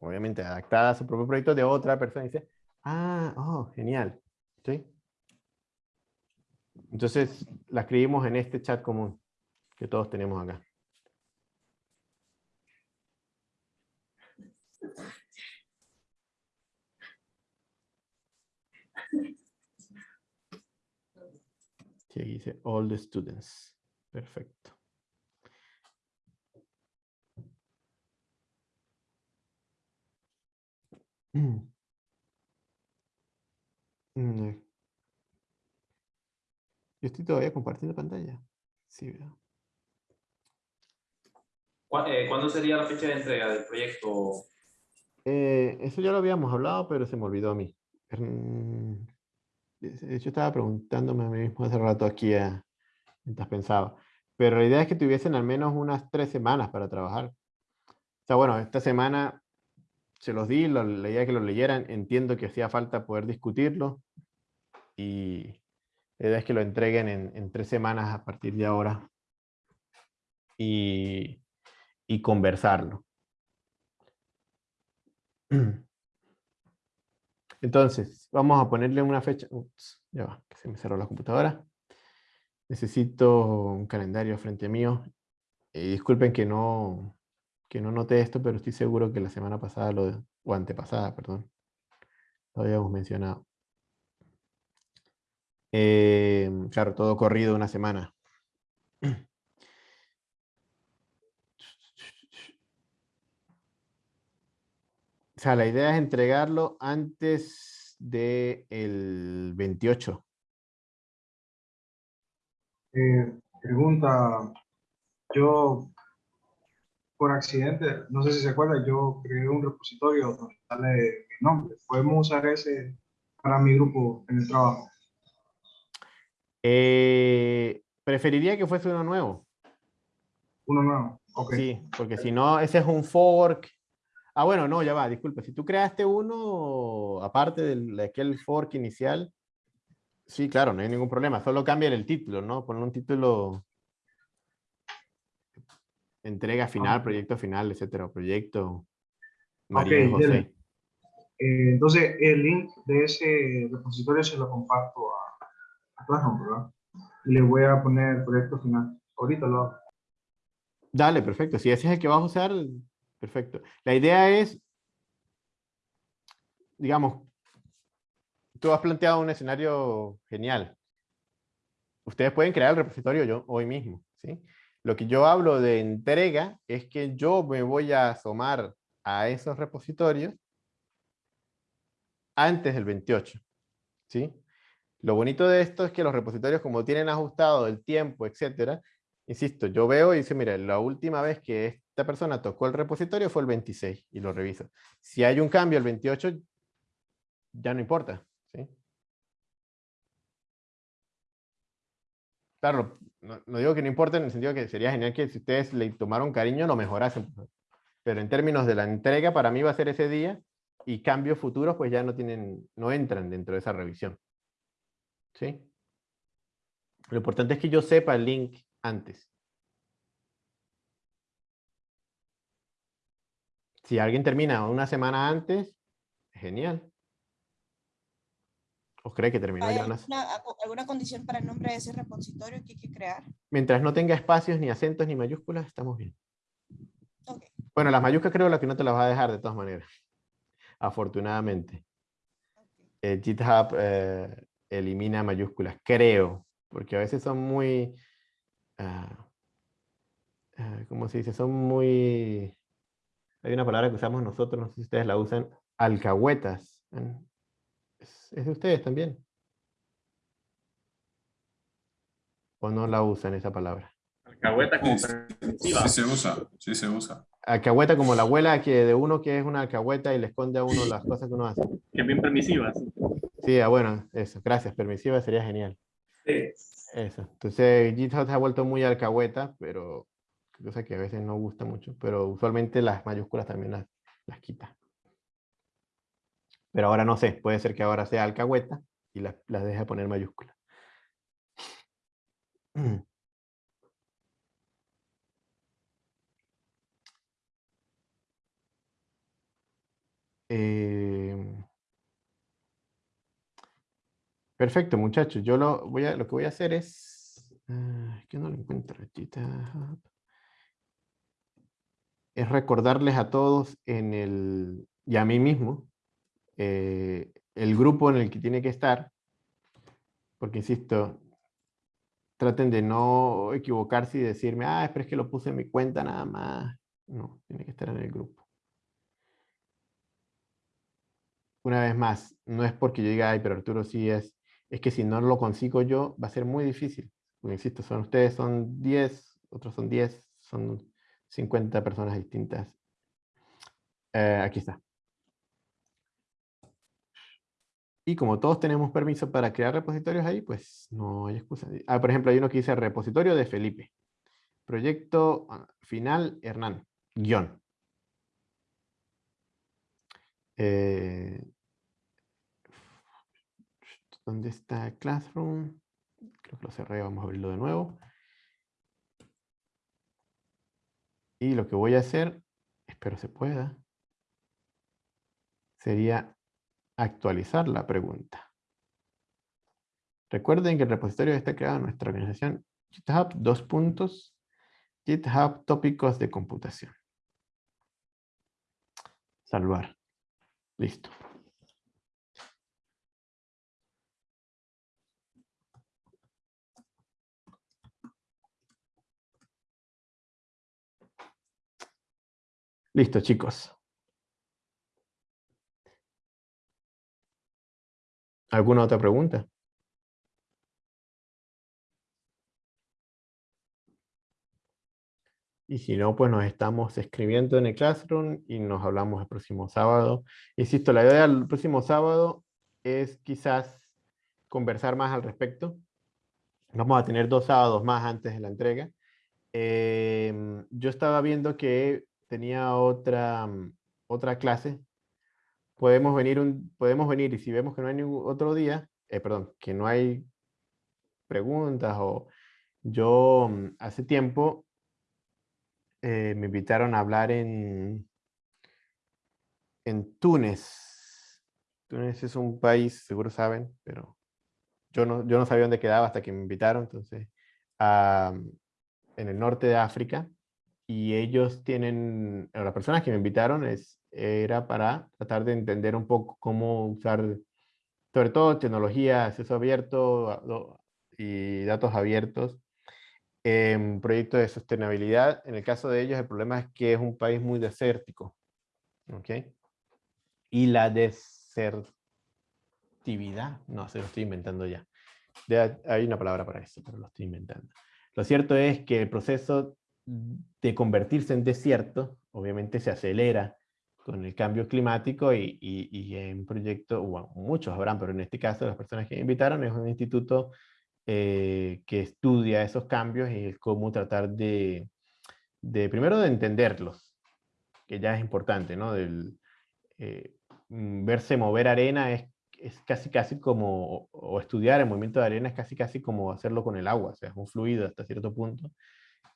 obviamente adaptada a su propio proyecto de otra persona, y dice, ah, oh, genial, ¿sí? Entonces, la escribimos en este chat común que todos tenemos acá. Sí, aquí dice all the students. Perfecto. *clears throat* Mm, Yo estoy todavía compartiendo pantalla. Sí, veo. Eh, ¿Cuándo sería la fecha de entrega del proyecto? Eh, eso ya lo habíamos hablado, pero se me olvidó a mí. Hecho, estaba preguntándome a mí mismo hace rato aquí a, mientras pensaba. Pero la idea es que tuviesen al menos unas tres semanas para trabajar. O sea, bueno, esta semana se los di, la idea es que lo leyeran. Entiendo que hacía falta poder discutirlo. Y la idea es que lo entreguen en, en tres semanas a partir de ahora. Y, y conversarlo. *clears throat* Entonces, vamos a ponerle una fecha. Ups, ya va, que se me cerró la computadora. Necesito un calendario frente mío. Y disculpen que no, que no noté esto, pero estoy seguro que la semana pasada lo, o antepasada, perdón. Lo habíamos mencionado. Eh, claro, todo corrido una semana. *clears throat* sea, la idea es entregarlo antes del 28. Eh, pregunta, yo por accidente, no sé si se acuerda, yo creé un repositorio donde sale mi nombre. ¿Podemos usar ese para mi grupo en el trabajo? Eh, preferiría que fuese uno nuevo. Uno nuevo, ok. Sí, porque si no, ese es un fork. Ah, bueno, no, ya va, disculpe. Si tú creaste uno, aparte de aquel fork inicial, sí, claro, no hay ningún problema. Solo cambia el título, ¿no? Poner un título entrega final, ah. proyecto final, etcétera, proyecto María José. Eh, entonces, el link de ese repositorio se lo comparto a, y le voy a poner proyecto final. Ahorita lo hago. Dale, perfecto. Si ese es el que vas a usar, perfecto. La idea es, digamos, tú has planteado un escenario genial. Ustedes pueden crear el repositorio yo hoy mismo, ¿sí? Lo que yo hablo de entrega es que yo me voy a asomar a esos repositorios antes del 28, ¿sí? Lo bonito de esto es que los repositorios, como tienen ajustado el tiempo, etcétera, insisto, yo veo y dice, mira, la última vez que esta persona tocó el repositorio fue el 26 y lo reviso. Si hay un cambio el 28, ya no importa. ¿sí? Claro, no, digo que no importa en el sentido que sería genial que si ustedes le tomaron cariño lo mejorasen. Pero en términos de la entrega, para mí va a ser ese día y cambios futuros pues ya no, tienen, no entran dentro de esa revisión. ¿Sí? Lo importante es que yo sepa el link antes. Si alguien termina una semana antes, genial. ¿O cree que terminó ya una... alguna, condición para el nombre de ese repositorio que hay que crear? Mientras no tenga espacios, ni acentos, ni mayúsculas, estamos bien. Bueno, las mayúsculas creo que no te las va a dejar de todas maneras. Afortunadamente. Eh, GitHub eh, elimina mayúsculas, creo, porque a veces son muy, uh, ¿cómo se dice? Son muy, hay una palabra que usamos nosotros, no sé si ustedes la usan, alcahuetas. ¿Es, de ustedes también? ¿O no la usan esa palabra? Alcahueta como sí, sí se usa, sí se usa. Alcahueta como la abuela que de uno que es una alcahueta y le esconde a uno las cosas que uno hace. Que es bien permisiva. Sí, ah, bueno, eso, gracias, permisiva sería genial. Sí. Eso, entonces GitHub se ha vuelto muy alcahueta, pero cosa que a veces no gusta mucho, pero usualmente las mayúsculas también las, las quita. Pero ahora no sé, puede ser que ahora sea alcahueta y las, las deje poner mayúsculas. Eh, *clears throat* Perfecto, muchachos. Yo lo, voy a, lo que voy a hacer es... Es que no lo encuentro. Es recordarles a todos en el, y a mí mismo eh, el grupo en el que tiene que estar. Porque, insisto, traten de no equivocarse y decirme, ah, pero es que lo puse en mi cuenta nada más. No, tiene que estar en el grupo. Una vez más, no es porque yo diga, ay, pero Arturo sí es es que si no lo consigo yo, va a ser muy difícil. Porque insisto, son ustedes son 10, otros son 10, son 50 personas distintas. Eh, aquí está. Y como todos tenemos permiso para crear repositorios ahí, pues no hay excusa. Ah, por ejemplo, hay uno que dice repositorio de Felipe. Proyecto ah, final Hernán, guion. Eh, ¿Dónde está Classroom? Creo que lo cerré, vamos a abrirlo de nuevo. Y lo que voy a hacer, espero se pueda, sería actualizar la pregunta. Recuerden que el repositorio está creado en nuestra organización GitHub, dos puntos, GitHub tópicos de computación. Salvar. Listo. Listo, chicos. ¿Alguna otra pregunta? Y si no, pues nos estamos escribiendo en el Classroom y nos hablamos el próximo sábado. Insisto, la idea del próximo sábado es quizás conversar más al respecto. Vamos a tener dos sábados más antes de la entrega. Em, yo estaba viendo que tenía otra, otra clase. Podemos venir, un, podemos venir y si vemos que no hay ningún otro día, eh, perdón, que no hay preguntas o yo mm, hace tiempo eh, me invitaron a hablar en, en Túnez. Túnez es un país, seguro saben, pero yo no, yo no sabía dónde quedaba hasta que me invitaron, entonces, en el norte de África, y ellos tienen, las personas que me invitaron es, era para tratar de entender un poco cómo usar, sobre todo tecnología, acceso abierto y datos abiertos en proyectos de sostenibilidad. En el caso de ellos, el problema es que es un país muy desértico. ¿Ok? Y la desertividad, no, se lo estoy inventando ya. hay una palabra para eso, pero lo estoy inventando. Lo cierto es que el proceso de convertirse en desierto, obviamente se acelera con el cambio climático y, y, y en proyecto, bueno, muchos habrán, pero en este caso las personas que invitaron es un instituto eh, que estudia esos cambios y cómo tratar de, de, primero de entenderlos, que ya es importante, ¿no? Del, eh, mm, verse mover arena es, es, casi casi como, o estudiar el movimiento de arena es casi casi como hacerlo con el agua, o sea, es un fluido hasta cierto punto,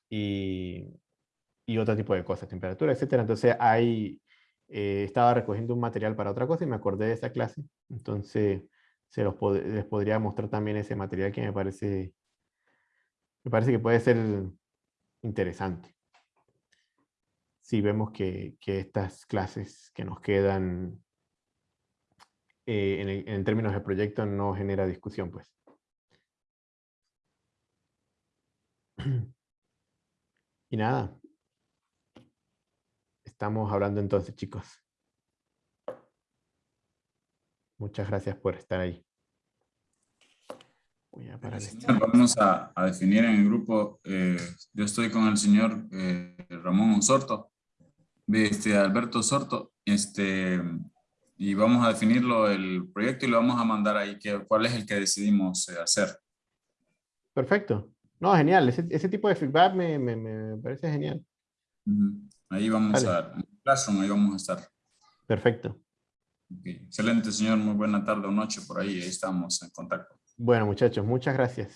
y, y otro tipo de cosas, temperatura, etcétera. Entonces hay, eh, estaba recogiendo un material para otra cosa y me acordé de esa clase, entonces se los les podría mostrar también ese material que me parece, me parece que puede ser interesante. Si vemos que, que estas clases que nos quedan eh, en, en, términos de proyecto no genera discusión, pues. *clears throat* Y nada. Estamos hablando entonces, chicos. Muchas gracias por estar ahí. Vamos a, definir en el grupo, eh, yo estoy con el señor eh, Ramón Osorto, este, Alberto Osorto, este, y vamos a definirlo el proyecto y lo vamos a mandar ahí, que, cuál es el que decidimos eh, hacer. Perfecto. No, genial. Ese, tipo de feedback me, me, parece genial. Ahí vamos a, en ahí vamos a estar. Perfecto. Excelente, señor. Muy buena tarde o noche por ahí. Ahí estamos en contacto. Bueno, muchachos, muchas gracias.